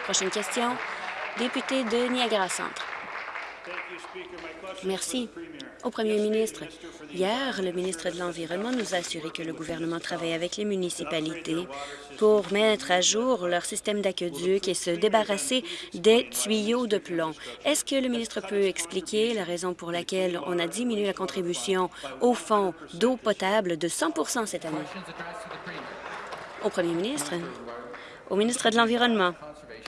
Prochaine question. Député de Niagara Centre. Merci. Au premier ministre, hier, le ministre de l'Environnement nous a assuré que le gouvernement travaille avec les municipalités pour mettre à jour leur système d'aqueduc et se débarrasser des tuyaux de plomb. Est-ce que le ministre peut expliquer la raison pour laquelle on a diminué la contribution au fonds d'eau potable de 100% cette année? Au premier ministre, au ministre de l'Environnement,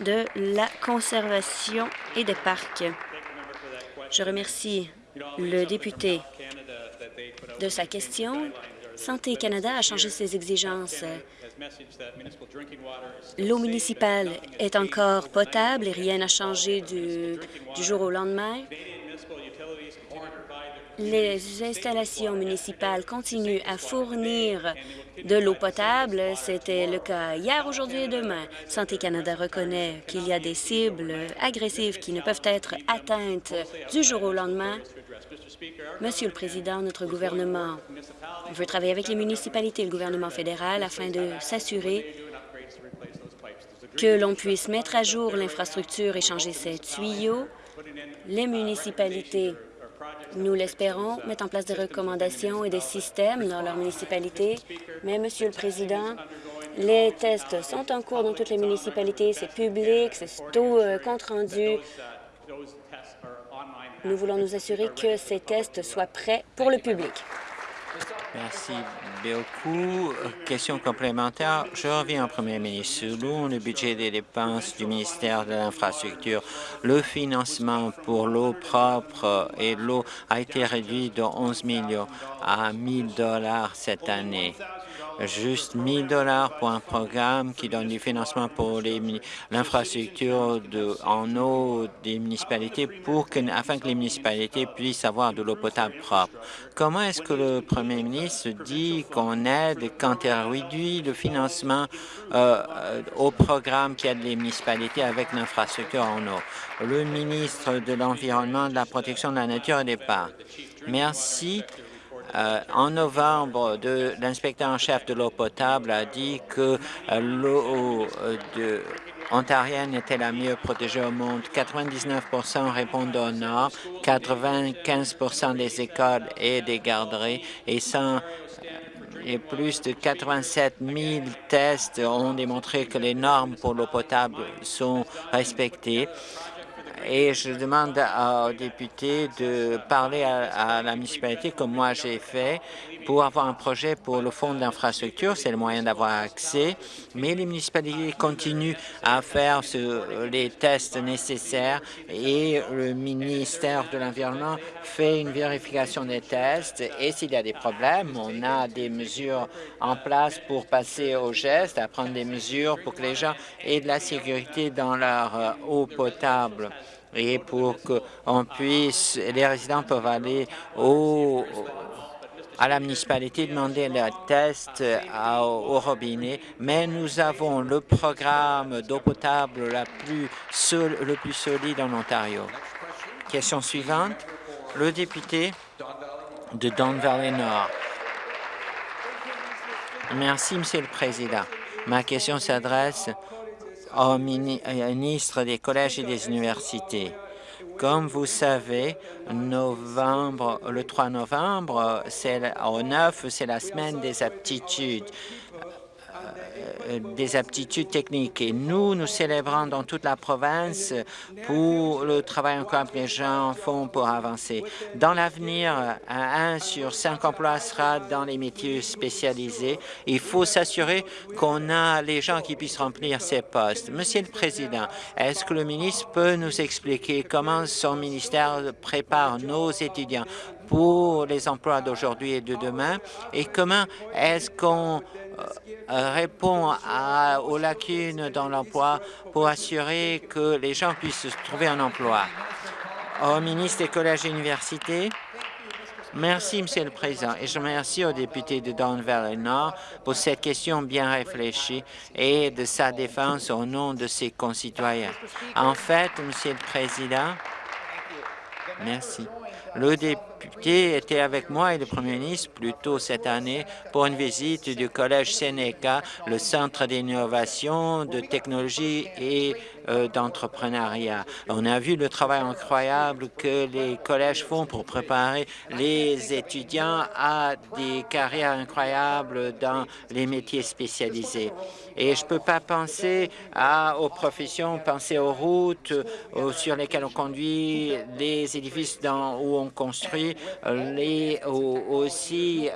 de la Conservation et des Parcs. Je remercie le député de sa question. Santé Canada a changé ses exigences. L'eau municipale est encore potable et rien n'a changé du, jour au lendemain. Les installations municipales continuent à fournir de l'eau potable. C'était le cas hier, aujourd'hui et demain. Santé Canada reconnaît qu'il y a des cibles agressives qui ne peuvent être atteintes du jour au lendemain. Monsieur le Président, notre gouvernement veut travailler avec les municipalités et le gouvernement fédéral afin de s'assurer que l'on puisse mettre à jour l'infrastructure et changer ces tuyaux. Les municipalités nous l'espérons, mettre en place des recommandations et des systèmes dans leur municipalité. Mais, Monsieur le Président, les tests sont en cours dans toutes les municipalités. C'est public, c'est tout euh, compte rendu. Nous voulons nous assurer que ces tests soient prêts pour le public. Merci beaucoup. Question complémentaire. Je reviens au Premier ministre. Selon le budget des dépenses du ministère de l'Infrastructure, le financement pour l'eau propre et l'eau a été réduit de 11 millions à 1 000 dollars cette année juste 1000 dollars pour un programme qui donne du financement pour l'infrastructure en eau des municipalités pour afin que les municipalités puissent avoir de l'eau potable propre. Comment est-ce que le premier ministre dit qu'on aide quand il réduit le financement euh, euh, au programme qui aide les municipalités avec l'infrastructure en eau? Le ministre de l'Environnement, de la Protection de la Nature et des Parcs. Merci. Euh, en novembre, l'inspecteur en chef de l'eau potable a dit que euh, l'eau euh, ontarienne était la mieux protégée au monde. 99% répondent au nord, 95% des écoles et des garderies et et plus de 87 000 tests ont démontré que les normes pour l'eau potable sont respectées et je demande aux députés de parler à, la municipalité comme moi j'ai fait pour avoir un projet pour le fonds d'infrastructure. C'est le moyen d'avoir accès, mais les municipalités continuent à faire les tests nécessaires et le ministère de l'Environnement fait une vérification des tests. Et s'il y a des problèmes, on a des mesures en place pour passer au geste, à prendre des mesures pour que les gens aient de la sécurité dans leur euh, eau potable et pour qu'on puisse, les résidents peuvent aller au, à la municipalité demander le test au robinet, mais nous avons le programme d'eau potable la plus le plus solide en Ontario. Question suivante, le député de Don Valley Nord. Merci, Monsieur le Président. Ma question s'adresse au ministre des collèges et des universités. Comme vous savez, novembre, le 3 novembre, au 9, c'est la semaine des aptitudes. Euh, des aptitudes techniques. Et nous, nous célébrons dans toute la province pour le travail encore que les gens font pour avancer. Dans l'avenir, un sur cinq emplois sera dans les métiers spécialisés. Il faut s'assurer qu'on a les gens qui puissent remplir ces postes. Monsieur le Président, est-ce que le ministre peut nous expliquer comment son ministère prépare nos étudiants pour les emplois d'aujourd'hui et de demain et comment est-ce qu'on euh, répond aux lacunes dans l'emploi pour assurer que les gens puissent trouver un emploi? Au ministre des collèges et universités, Merci, Monsieur le Président, et je remercie au député de Don Valley Nord pour cette question bien réfléchie et de sa défense au nom de ses concitoyens. En fait, Monsieur le Président, merci. Le député était avec moi et le premier ministre plus tôt cette année pour une visite du Collège Sénéca, le centre d'innovation, de technologie et euh, d'entrepreneuriat. On a vu le travail incroyable que les collèges font pour préparer les étudiants à des carrières incroyables dans les métiers spécialisés. Et je ne peux pas penser aux professions, penser aux routes sur lesquelles on conduit, les édifices où on construit, euh, les, aussi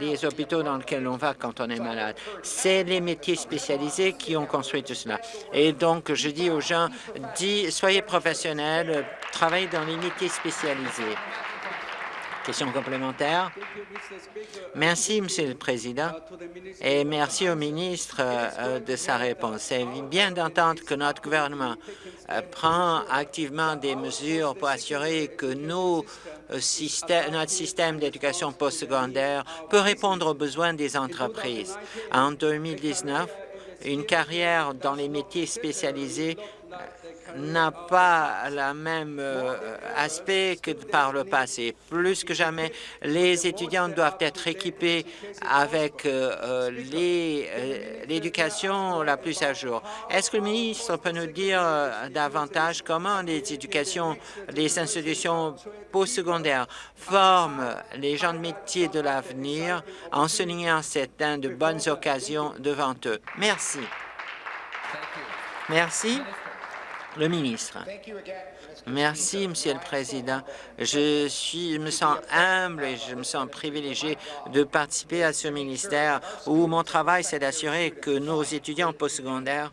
les hôpitaux dans lesquels on va quand on est malade. C'est les métiers spécialisés qui ont construit tout cela. Et donc, je dis aux gens, soyez professionnels, travaillez dans les métiers spécialisés. Question complémentaire. Merci, Monsieur le Président, et merci au ministre euh, de sa réponse. C'est bien d'entendre que notre gouvernement euh, prend activement des mesures pour assurer que euh, notre système d'éducation postsecondaire peut répondre aux besoins des entreprises. En 2019, une carrière dans les métiers spécialisés n'a pas le même euh, aspect que par le passé. Plus que jamais, les étudiants doivent être équipés avec euh, euh, l'éducation la plus à jour. Est-ce que le ministre peut nous dire davantage comment les éducations, les institutions postsecondaires forment les gens de métier de l'avenir en soulignant certaines de bonnes occasions devant eux? Merci. Merci. Le ministre. Merci, Monsieur le Président. Je suis, me sens humble et je me sens privilégié de participer à ce ministère où mon travail, c'est d'assurer que nos étudiants postsecondaires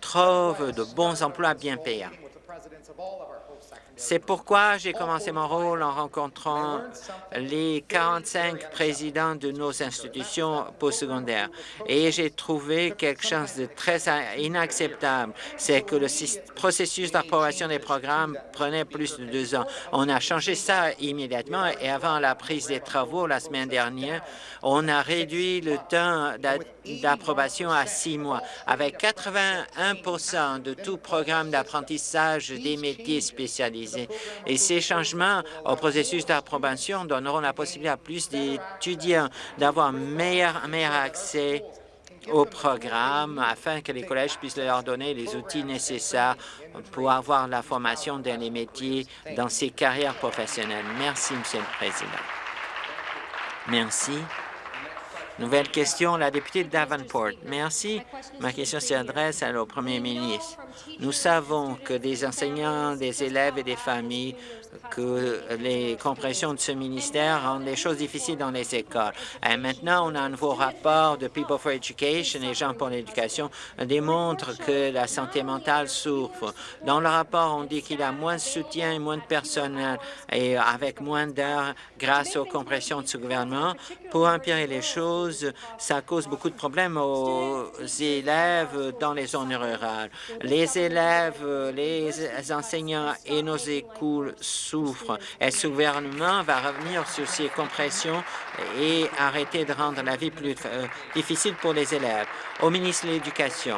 trouvent de bons emplois bien payants. C'est pourquoi j'ai commencé mon rôle en rencontrant les 45 présidents de nos institutions postsecondaires. Et j'ai trouvé quelque chose de très inacceptable. C'est que le processus d'approbation des programmes prenait plus de deux ans. On a changé ça immédiatement et avant la prise des travaux la semaine dernière, on a réduit le temps d'approbation à six mois. Avec 81% de tout programme d'apprentissage des métiers spécialisés. Et ces changements au processus d'approbation donneront la possibilité à plus d'étudiants d'avoir meilleur, meilleur accès au programme afin que les collèges puissent leur donner les outils nécessaires pour avoir la formation dans les métiers, dans ces carrières professionnelles. Merci, Monsieur le Président. Merci. Nouvelle question, la députée Davenport. Merci. Ma question s'adresse au premier ministre. Nous savons que des enseignants, des élèves et des familles que les compressions de ce ministère rendent les choses difficiles dans les écoles. Et maintenant, on a un nouveau rapport de People for Education, les gens pour l'éducation, démontre que la santé mentale souffre. Dans le rapport, on dit qu'il y a moins de soutien et moins de personnel et avec moins d'heures grâce aux compressions de ce gouvernement. Pour empirer les choses, ça cause beaucoup de problèmes aux élèves dans les zones rurales. Les élèves, les enseignants et nos écoles. Et ce gouvernement va revenir sur ces compressions et arrêter de rendre la vie plus euh, difficile pour les élèves? Au ministre de l'Éducation,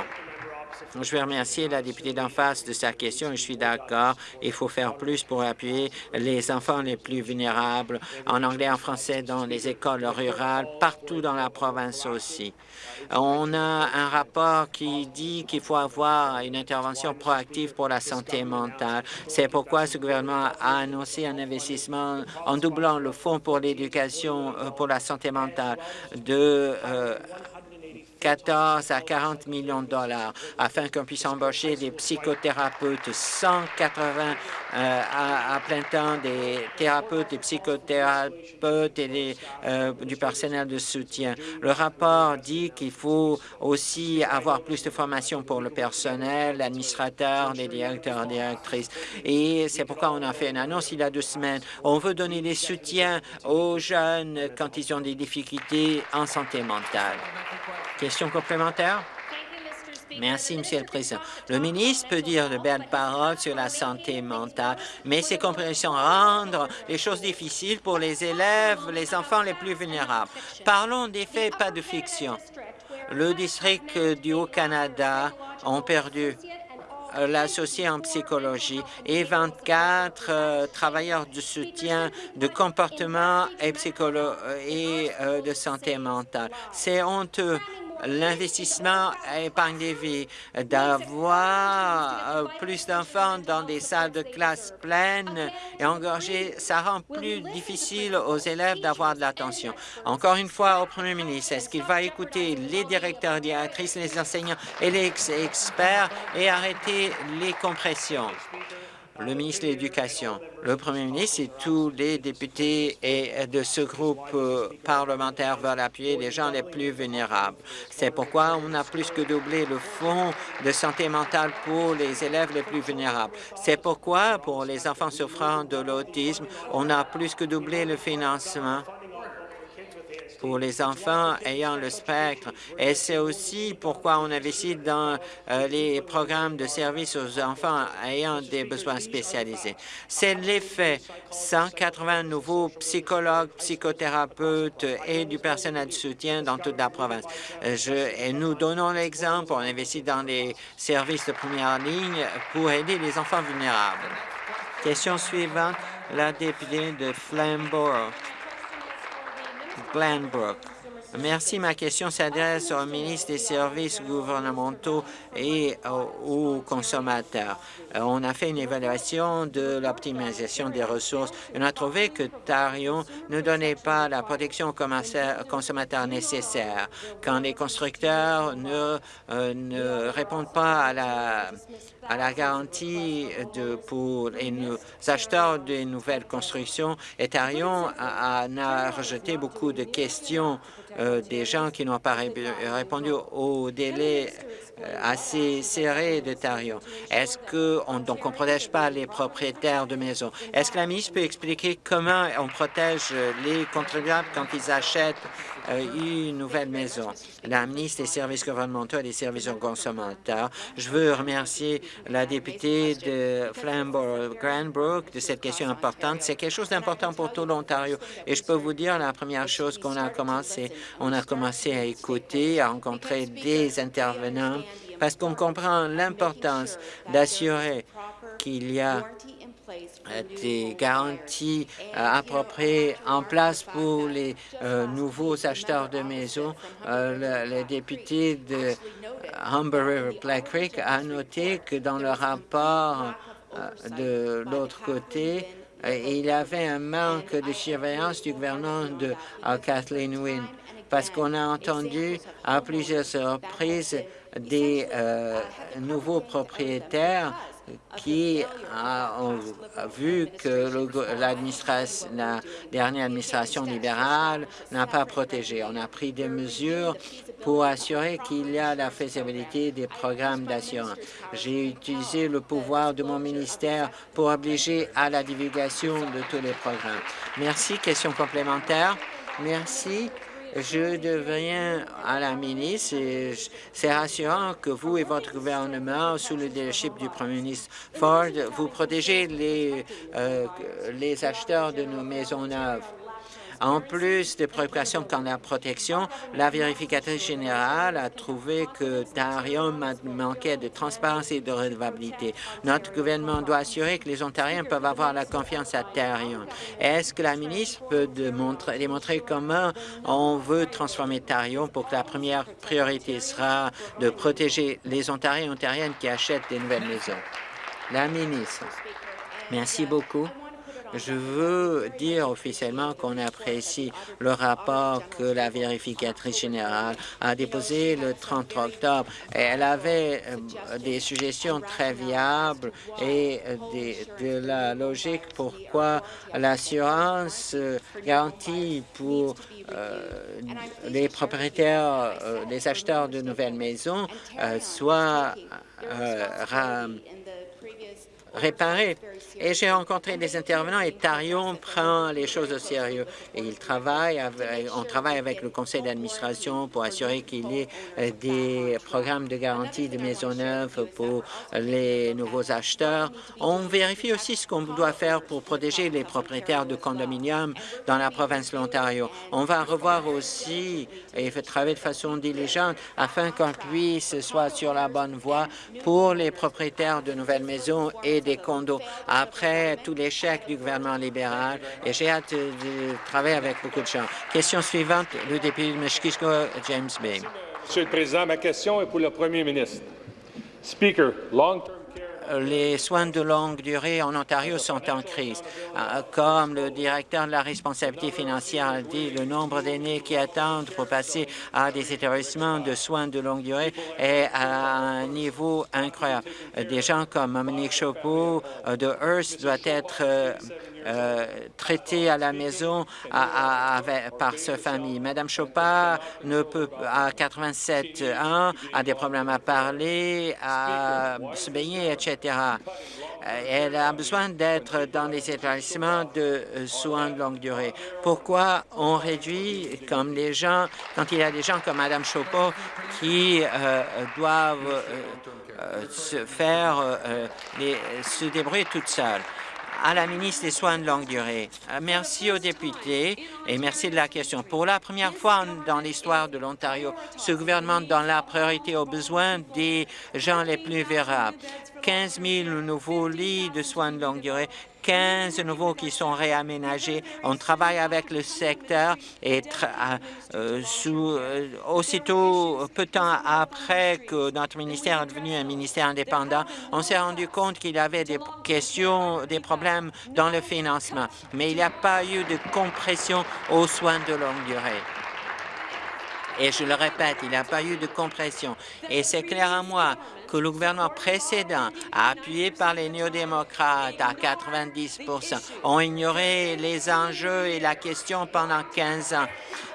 je veux remercier la députée d'en face de sa question. Je suis d'accord. Il faut faire plus pour appuyer les enfants les plus vulnérables, en anglais, en français, dans les écoles rurales, partout dans la province aussi. On a un rapport qui dit qu'il faut avoir une intervention proactive pour la santé mentale. C'est pourquoi ce gouvernement a annoncé un investissement en doublant le fonds pour l'éducation euh, pour la santé mentale de euh, 14 à 40 millions de dollars afin qu'on puisse embaucher des psychothérapeutes, 180 euh, à, plein temps, des thérapeutes, des psychothérapeutes et euh, du personnel de soutien. Le rapport dit qu'il faut aussi avoir plus de formation pour le personnel, l'administrateur, les directeurs directrices. Et c'est pourquoi on a fait une annonce il y a deux semaines. On veut donner des soutiens aux jeunes quand ils ont des difficultés en santé mentale. Question complémentaire? Merci, Monsieur le Président. Le ministre peut dire de belles paroles sur la santé mentale, mais ces compréhensions rendent les choses difficiles pour les élèves, les enfants les plus vulnérables. Parlons des faits, pas de fiction. Le district du Haut-Canada ont perdu l'associé en psychologie et 24 euh, travailleurs de soutien de comportement et, et euh, de santé mentale. C'est honteux l'investissement épargne des vies, d'avoir euh, plus d'enfants dans des salles de classe pleines et engorgées, ça rend plus difficile aux élèves d'avoir de l'attention. Encore une fois, au Premier ministre, est-ce qu'il va écouter les directeurs, directrices, les enseignants et les experts et arrêter les compressions? le ministre de l'Éducation, le premier ministre et tous les députés de ce groupe euh, parlementaire veulent appuyer les gens les plus vulnérables. C'est pourquoi on a plus que doublé le fonds de santé mentale pour les élèves les plus vulnérables. C'est pourquoi, pour les enfants souffrant de l'autisme, on a plus que doublé le financement pour les enfants ayant le spectre. Et c'est aussi pourquoi on investit dans euh, les programmes de services aux enfants ayant des besoins spécialisés. C'est l'effet 180 nouveaux psychologues, psychothérapeutes et du personnel de soutien dans toute la province. Euh, je, et nous donnons l'exemple, on investit dans les services de première ligne pour aider les enfants vulnérables. Question suivante, la députée de Flamborough. Glenbrook. Merci. Ma question s'adresse au ministre des Services gouvernementaux et aux consommateurs. Euh, on a fait une évaluation de l'optimisation des ressources. On a trouvé que Tarion ne donnait pas la protection aux consommateurs nécessaire. Quand les constructeurs ne, euh, ne répondent pas à la, à la garantie de, pour les acheteurs de nouvelles constructions, et Tarion a, a rejeté beaucoup de questions euh, des gens qui n'ont pas répondu au délai euh, assez serré de Tarion. Est-ce qu'on donc on protège pas les propriétaires de maisons? Est-ce que la ministre peut expliquer comment on protège les contribuables quand ils achètent euh, une nouvelle maison? La ministre des services gouvernementaux et des services aux consommateurs, je veux remercier la députée de Flamborough-Granbrook de cette question importante. C'est quelque chose d'important pour tout l'Ontario. Et je peux vous dire, la première chose qu'on a commencé, on a commencé à écouter, à rencontrer des intervenants parce qu'on comprend l'importance d'assurer qu'il y a euh, des garanties euh, appropriées en place pour les euh, nouveaux acheteurs de maisons. le, député de Humber River Black Creek a noté que dans le rapport de l'autre côté, il y avait un manque de surveillance du gouvernement de Kathleen Wynne parce qu'on a entendu à plusieurs reprises des euh, nouveaux propriétaires qui ont vu que la dernière administration libérale n'a pas protégé. On a pris des mesures pour assurer qu'il y a la faisabilité des programmes d'assurance. J'ai utilisé le pouvoir de mon ministère pour obliger à la divulgation de tous les programmes. Merci. Question complémentaire. Merci. Je deviens à la ministre et c'est rassurant que vous et votre gouvernement, sous le leadership du Premier ministre Ford, vous protégez les, euh, les acheteurs de nos maisons neuves. En plus des préoccupations quant à la protection, la vérificatrice générale a trouvé que Tarion manquait de transparence et de redevabilité. Notre gouvernement doit assurer que les Ontariens peuvent avoir la confiance à Tarion. Est-ce que la ministre peut démontrer, démontrer comment on veut transformer Tarion pour que la première priorité sera de protéger les Ontariens et Ontariennes qui achètent des nouvelles maisons? La ministre. Merci beaucoup. Je veux dire officiellement qu'on apprécie le rapport que la vérificatrice générale a déposé le 30 octobre. Elle avait euh, des suggestions très viables et euh, de la logique pourquoi l'assurance euh, garantie pour les propriétaires, les acheteurs de nouvelles maisons soit réparée. Et j'ai rencontré des intervenants et Tarion prend les choses au sérieux. Et il travaille on travaille avec le conseil d'administration pour assurer qu'il y ait euh, des programmes de garantie de maisons neuves pour les nouveaux acheteurs. On vérifie aussi ce qu'on doit faire pour protéger les propriétaires de condominiums dans la province de l'Ontario. On va revoir aussi et travailler de façon diligente afin qu'on puisse soit sur la bonne voie pour les propriétaires de nouvelles maisons et des condos après tout l'échec du gouvernement libéral et j'ai hâte de travailler avec beaucoup de gens. Question suivante, le député de Meshkishko, James Bay. Monsieur le Président, ma question est pour le Premier ministre. Les soins de longue durée en Ontario sont en crise. Euh, comme le directeur de la responsabilité financière a dit, le nombre d'aînés qui attendent pour passer à des établissements de soins de longue durée est à un niveau incroyable. Des gens comme Monique Chopeau euh, de Hearst doivent être euh, traité à la maison par sa famille. Madame Chopard ne peut, à 87 ans, a des problèmes à parler, à se baigner, etc. Euh, elle a besoin d'être dans des établissements de soins de longue durée. Pourquoi on réduit comme les gens, quand il y a des gens comme Madame Chopard qui euh, doivent se faire, se débrouiller toutes seules? À la ministre des Soins de longue durée. Euh, merci aux députés et merci de la question. Pour la première fois dans l'histoire de l'Ontario, ce gouvernement donne la priorité aux besoins des gens les plus vulnérables. 15 000 nouveaux lits de soins de longue durée, 15 nouveaux qui sont réaménagés. On travaille avec le secteur et euh, sous, aussitôt, peu de temps après que notre ministère est devenu un ministère indépendant, on s'est rendu compte qu'il y avait des questions, des problèmes dans le financement, mais il n'y a pas eu de compression aux soins de longue durée. Et je le répète, il n'y a pas eu de compression. Et c'est clair à moi que le gouvernement précédent, appuyé par les néo-démocrates à 90% ont ignoré les enjeux et la question pendant 15 ans.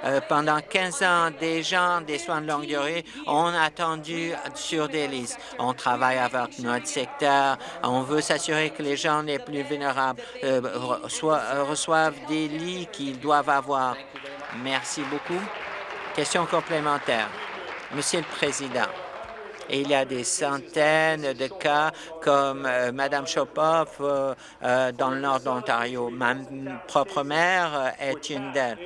Euh, pendant 15 ans, des gens des soins de longue durée ont attendu sur des listes. On travaille avec notre secteur. On veut s'assurer que les gens les plus vulnérables euh, reçoivent des lits qu'ils doivent avoir. Merci beaucoup. Question complémentaire. Monsieur le Président, il y a des centaines de cas comme euh, Mme Chopoff euh, euh, dans le nord de l'Ontario. Ma propre mère est une d'elles.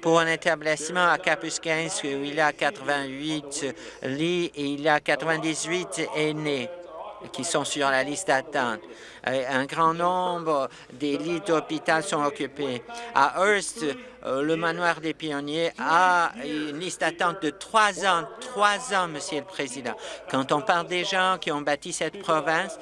Pour un établissement à Capus-15 où il y a 88 lits et il y a 98 aînés qui sont sur la liste d'attente. Un grand nombre des lits d'hôpital sont occupés. À Hearst, le manoir des pionniers a une liste d'attente de trois ans. Trois ans, Monsieur le Président. Quand on parle des gens qui ont bâti cette province,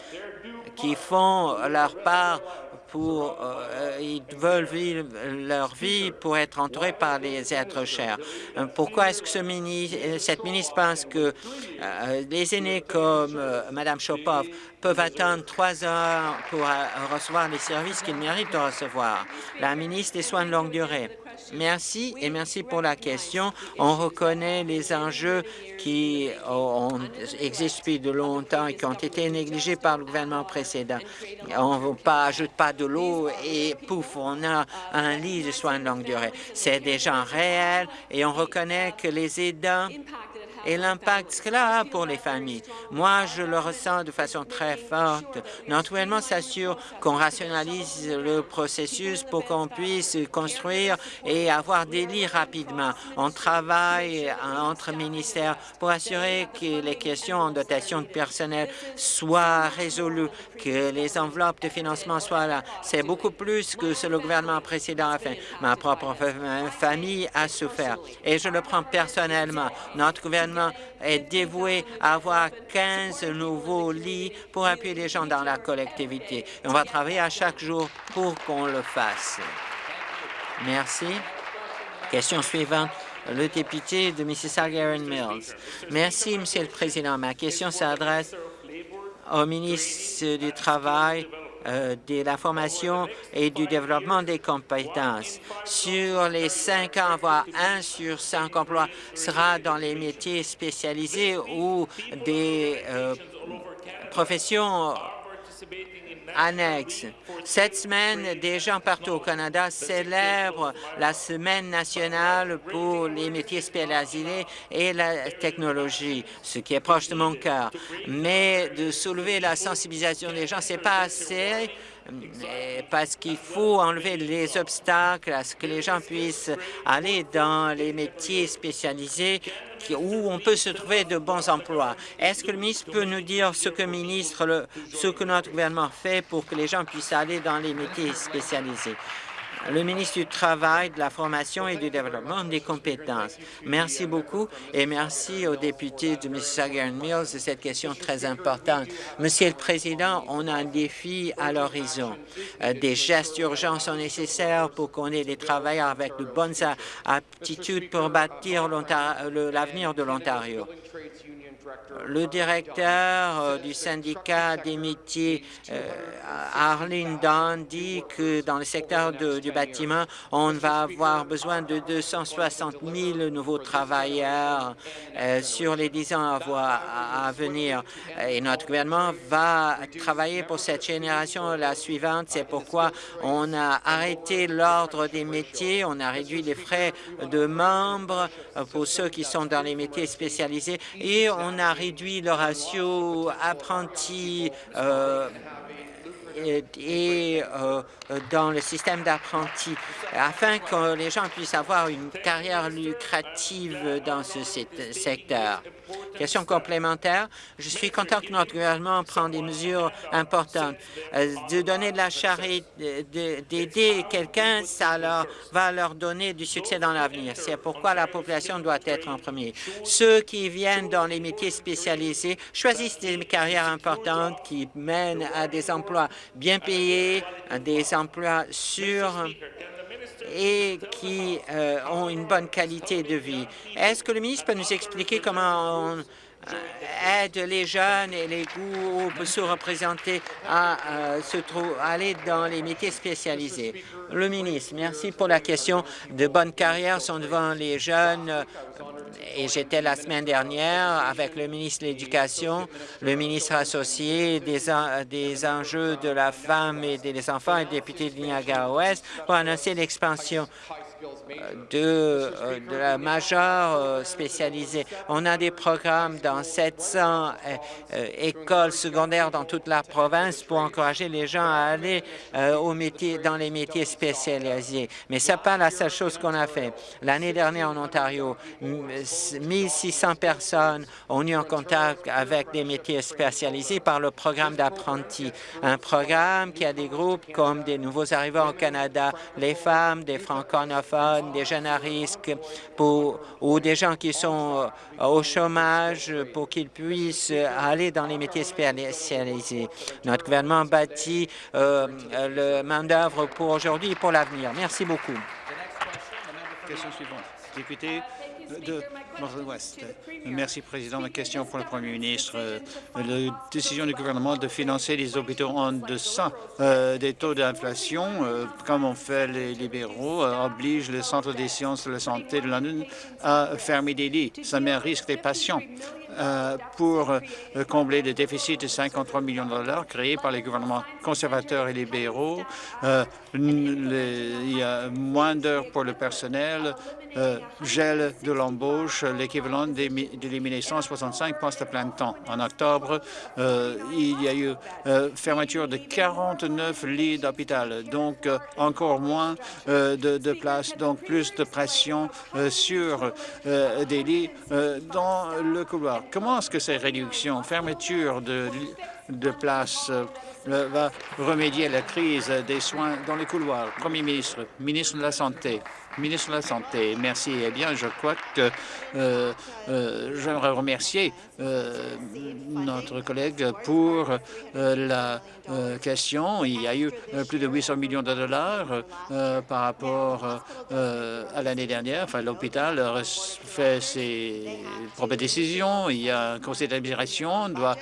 qui font leur part pour euh, ils veulent vivre leur vie pour être entourés par les êtres chers. Euh, pourquoi est-ce que ce ministre, cette ministre pense que euh, les aînés comme Mme Chopov peuvent attendre trois heures pour recevoir les services qu'ils méritent de recevoir? La ministre des Soins de longue durée. Merci et merci pour la question. On reconnaît les enjeux qui ont, existent depuis de longtemps et qui ont été négligés par le gouvernement précédent. On ne ajoute pas de l'eau et pouf, on a un lit de soins de longue durée. C'est des gens réels et on reconnaît que les aidants et l'impact que cela a pour les familles. Moi, je le ressens de façon très forte. Notre gouvernement s'assure qu'on rationalise le processus pour qu'on puisse construire et avoir des lits rapidement. On travaille entre ministères pour assurer que les questions en dotation de personnel soient résolues, que les enveloppes de financement soient là. C'est beaucoup plus que ce que le gouvernement précédent a fait. Ma propre famille a souffert et je le prends personnellement. Notre gouvernement est dévoué à avoir 15 nouveaux lits pour appuyer les gens dans la collectivité. on va travailler à chaque jour pour qu'on le fasse. Merci. Question suivante le député de Mississauga Aaron Mills. Merci, Monsieur le Président. Ma question s'adresse au ministre du Travail de la formation et du développement des compétences. Sur les cinq voire un sur cinq emplois sera dans les métiers spécialisés ou des euh, professions annexe. Cette semaine, des gens partout au Canada célèbrent la Semaine nationale pour les métiers spécialisés et la technologie, ce qui est proche de mon cœur. Mais de soulever la sensibilisation des gens, c'est pas assez parce qu'il faut enlever les obstacles à ce que les gens puissent aller dans les métiers spécialisés où on peut se trouver de bons emplois. Est-ce que le ministre peut nous dire ce que, ministre, ce que notre gouvernement fait pour que les gens puissent aller dans les métiers spécialisés? Le ministre du Travail, de la Formation et du Développement des compétences. Merci beaucoup et merci aux députés de Mississauga Mills de cette question très importante. Monsieur le Président, on a un défi à l'horizon. Euh, des gestes urgents sont nécessaires pour qu'on ait des travailleurs avec de bonnes aptitudes pour bâtir l'avenir de l'Ontario. Le directeur euh, du syndicat des métiers, euh, Arlene Dunn, dit que dans le secteur du bâtiment, on va avoir besoin de 260 000 nouveaux travailleurs euh, sur les dix ans à, venir. Et notre gouvernement va travailler pour cette génération la suivante. C'est pourquoi on a arrêté l'ordre des métiers, on a réduit les frais de membres pour ceux qui sont dans les métiers spécialisés et on a réduit le ratio apprenti euh, et dans le système d'apprentis afin que les gens puissent avoir une carrière lucrative dans ce secteur. Question complémentaire. Je suis content que notre gouvernement prenne des mesures importantes. De donner de la charité, d'aider quelqu'un, ça leur, va leur donner du succès dans l'avenir. C'est pourquoi la population doit être en premier. Ceux qui viennent dans les métiers spécialisés choisissent des carrières importantes qui mènent à des emplois bien payés, des emplois sûrs et qui euh, ont une bonne qualité de vie. Est-ce que le ministre peut nous expliquer comment on aide les jeunes et les groupes sous-représentés à euh, se aller dans les métiers spécialisés. Le ministre, merci pour la question. De bonnes carrières sont devant les jeunes et j'étais la semaine dernière avec le ministre de l'Éducation, le ministre associé des, des enjeux de la femme et des enfants et député de Niagara-Ouest pour annoncer l'expansion de, euh, de la majeure euh, spécialisée. On a des programmes dans 700 euh, écoles secondaires dans toute la province pour encourager les gens à aller au métier, dans les métiers spécialisés. Mais ce n'est pas la seule chose qu'on a fait. L'année dernière en Ontario, 1600 personnes ont eu en contact avec des métiers spécialisés par le programme d'apprentis, un programme qui a des groupes comme des nouveaux arrivants au Canada, les femmes, des francophones, des jeunes à risque pour, ou des gens qui sont euh, au chômage pour qu'ils puissent aller dans les métiers spécialisés. Notre gouvernement bâtit euh, le main-d'œuvre pour aujourd'hui et pour l'avenir. Merci beaucoup. Question suivante. Député Merci, Président. Ma question pour le Premier ministre. La décision du gouvernement de financer les hôpitaux en deçà euh, des taux d'inflation, euh, comme ont fait les libéraux, euh, oblige le Centre des sciences de la santé de London à fermer des lits. Ça met à risque des patients. Pour combler le déficit de 53 millions de dollars créé par les gouvernements conservateurs et libéraux. il y a moins d'heures pour le personnel, euh, gel de l'embauche, l'équivalent d'éliminer 165 postes à plein temps. En octobre, euh, il y a eu euh, fermeture de 49 lits d'hôpital, donc encore moins de, de places, donc plus de pression sur des lits dans le couloir. Comment est-ce que ces réductions, fermeture de, de places va remédier à la crise des soins dans les couloirs Premier ministre, ministre de la Santé. Ministre de la Santé, merci. Eh bien, je crois que euh, euh, j'aimerais remercier euh, notre collègue pour la question. Il y a eu plus de 800 millions de dollars par rapport à l'année dernière. Enfin, l'hôpital fait ses propres décisions. Il y a un conseil d'administration doit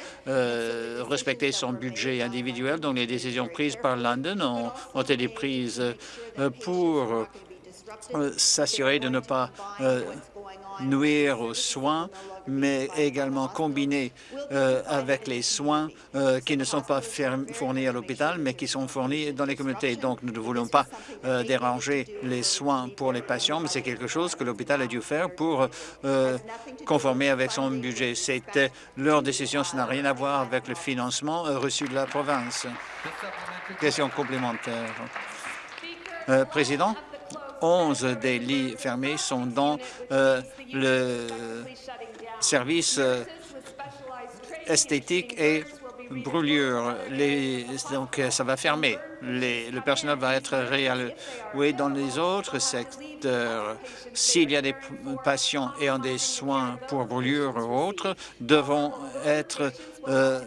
respecter son budget individuel. Donc, les décisions prises par London ont, ont été prises pour euh, s'assurer de ne pas euh, nuire aux soins, mais également combiner euh, avec les soins qui ne sont pas fournis à l'hôpital, mais qui sont fournis dans les communautés. Donc, nous ne voulons pas déranger les soins pour les patients, mais c'est quelque chose que l'hôpital a dû faire pour conformer avec son budget. C'était leur décision, ça n'a rien à voir avec le financement reçu de la province. Question complémentaire. Président, 11 des lits fermés sont dans euh, le service euh, esthétique et brûlure. Donc, ça va fermer. le personnel va être réalloué dans les autres secteurs. S'il y a des patients ayant des soins pour brûlure ou autres, devront être euh,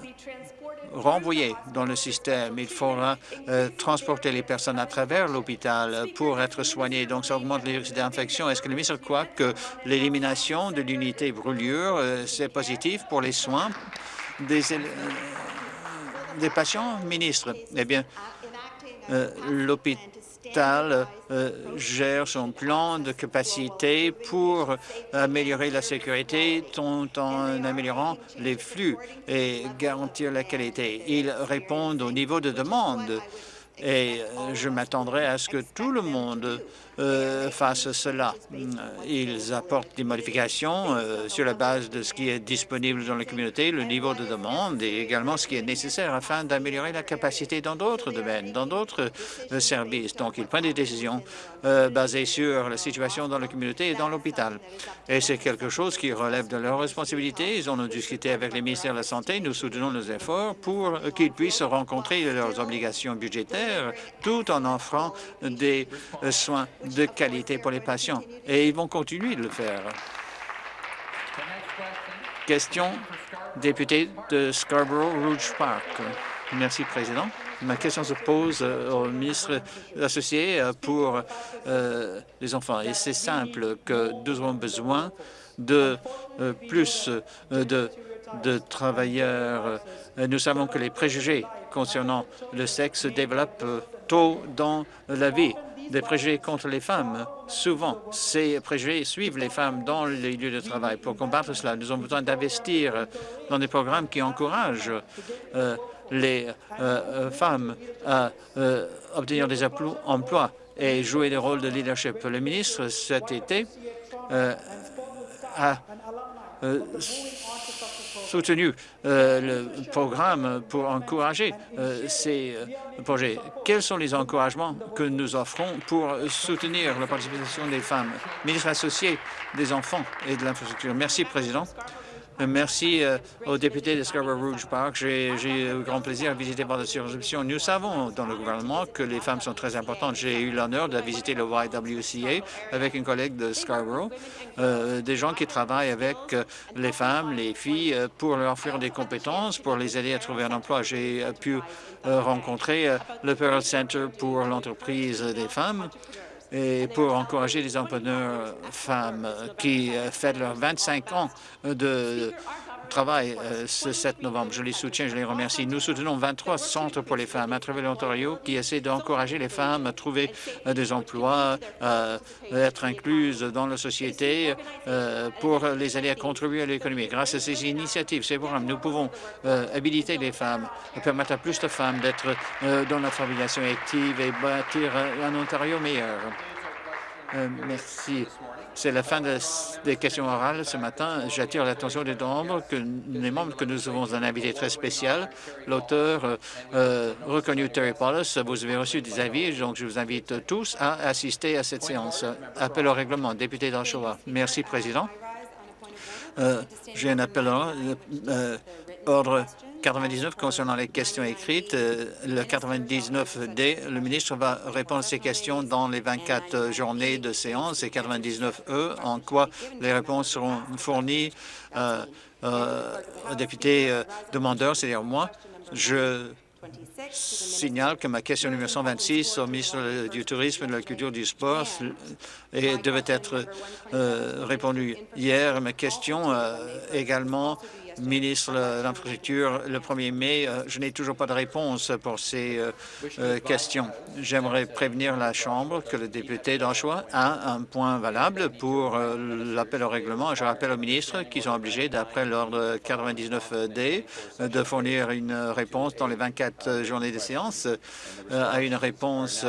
renvoyés dans le système. Il faudra euh, transporter les personnes à travers l'hôpital pour être soignées. Donc, ça augmente les risques d'infection. Est-ce que le ministre croit que l'élimination de l'unité brûlure, euh, c'est positif pour les soins des, euh, des patients? Ministre, eh bien, l'hôpital euh, gère son plan de capacité pour améliorer la sécurité tout en améliorant les flux et garantir la qualité. Il répond au niveau de demande et je m'attendrai à ce que tout le monde euh, fassent cela. Ils apportent des modifications euh, sur la base de ce qui est disponible dans la communauté, le niveau de demande et également ce qui est nécessaire afin d'améliorer la capacité dans d'autres domaines, dans d'autres euh, services. Donc, ils prennent des décisions basées sur la situation dans la communauté et dans l'hôpital. Et c'est quelque chose qui relève de leur responsabilité. Ils en ont discuté avec les ministères de la Santé. Nous soutenons nos efforts pour qu'ils puissent rencontrer leurs obligations budgétaires tout en offrant des soins de qualité pour les patients. Et ils vont continuer de le faire. Question député de Scarborough Rouge Park. Merci, Président. Ma question se pose euh, au ministre associé euh, pour euh, les enfants. Et c'est simple que nous avons besoin de plus de, de travailleurs. Nous savons que les préjugés concernant le sexe se développent tôt dans la vie des préjugés contre les femmes. Souvent, ces préjugés suivent les femmes dans les lieux de travail. Pour combattre cela, nous avons besoin d'investir dans des programmes qui encouragent euh, les euh, euh, femmes à obtenir des emplois et jouer des rôles de leadership. Le ministre, cet été, a soutenu euh, le programme pour encourager euh, ces euh, projets. Quels sont les encouragements que nous offrons pour soutenir la participation des femmes? Ministre associé des enfants et de l'infrastructure? Merci, Président. Merci euh, aux députés de Scarborough Rouge Park. J'ai eu grand plaisir à visiter votre circonscription. Nous savons dans le gouvernement que les femmes sont très importantes. J'ai eu l'honneur de visiter le YWCA avec une collègue de Scarborough, euh, des gens qui travaillent avec euh, les femmes, les filles, pour leur offrir des compétences, pour les aider à trouver un emploi. J'ai pu rencontrer le Pearl Center pour l'entreprise des femmes et pour encourager les entrepreneurs femmes qui euh, fêtent leurs 25 ans de travail euh, ce 7 novembre. Je les soutiens, je les remercie. Nous soutenons 23 centres pour les femmes à travers l'Ontario qui essaient d'encourager les femmes à trouver euh, des emplois, à être incluses dans la société pour les aider à contribuer à l'économie. Grâce à ces initiatives, ces programmes, nous pouvons habiliter les femmes, permettre à plus de femmes d'être dans la fabrication active et bâtir un Ontario meilleur. Euh, merci. C'est la fin des questions orales ce matin. J'attire l'attention des membres que, membres que nous avons un invité très spécial, l'auteur euh, euh, reconnu Terry Paulus. Vous avez reçu des avis, donc je vous invite tous à assister à cette séance. Appel au règlement, député d'Oshawa. Merci, Président. J'ai un appel ordre 99 concernant les questions écrites. Euh, le 99D, le ministre va répondre à ces questions dans les 24 journées de séance et 99E, en quoi les réponses seront fournies euh, euh, aux députés demandeurs, c'est-à-dire moi. Je signale que ma question numéro 126 au ministre du Tourisme, de la Culture et du Sport devait être répondue hier. Ma question également ministre de l'Infrastructure le 1er mai. Euh, je n'ai toujours pas de réponse pour ces euh, euh, questions. J'aimerais prévenir la Chambre que le député d'Anchois a un point valable pour l'appel au règlement. Je rappelle aux ministres qu'ils sont obligés, d'après l'ordre 99D, de fournir une réponse dans les 24 journées de séance à une réponse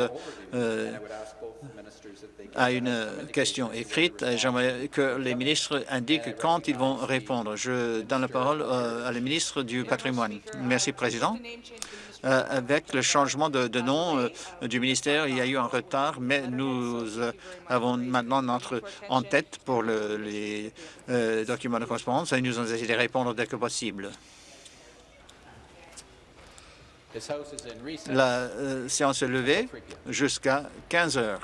à une question écrite. J'aimerais que les ministres indiquent quand ils vont répondre. Je donne la parole euh, à la ministre du patrimoine. Merci, Président. Euh, avec le changement de, nom euh, du ministère, il y a eu un retard, mais nous avons maintenant notre en tête pour les documents de correspondance et nous allons essayer de répondre dès que possible. La séance est levée jusqu'à 15 heures.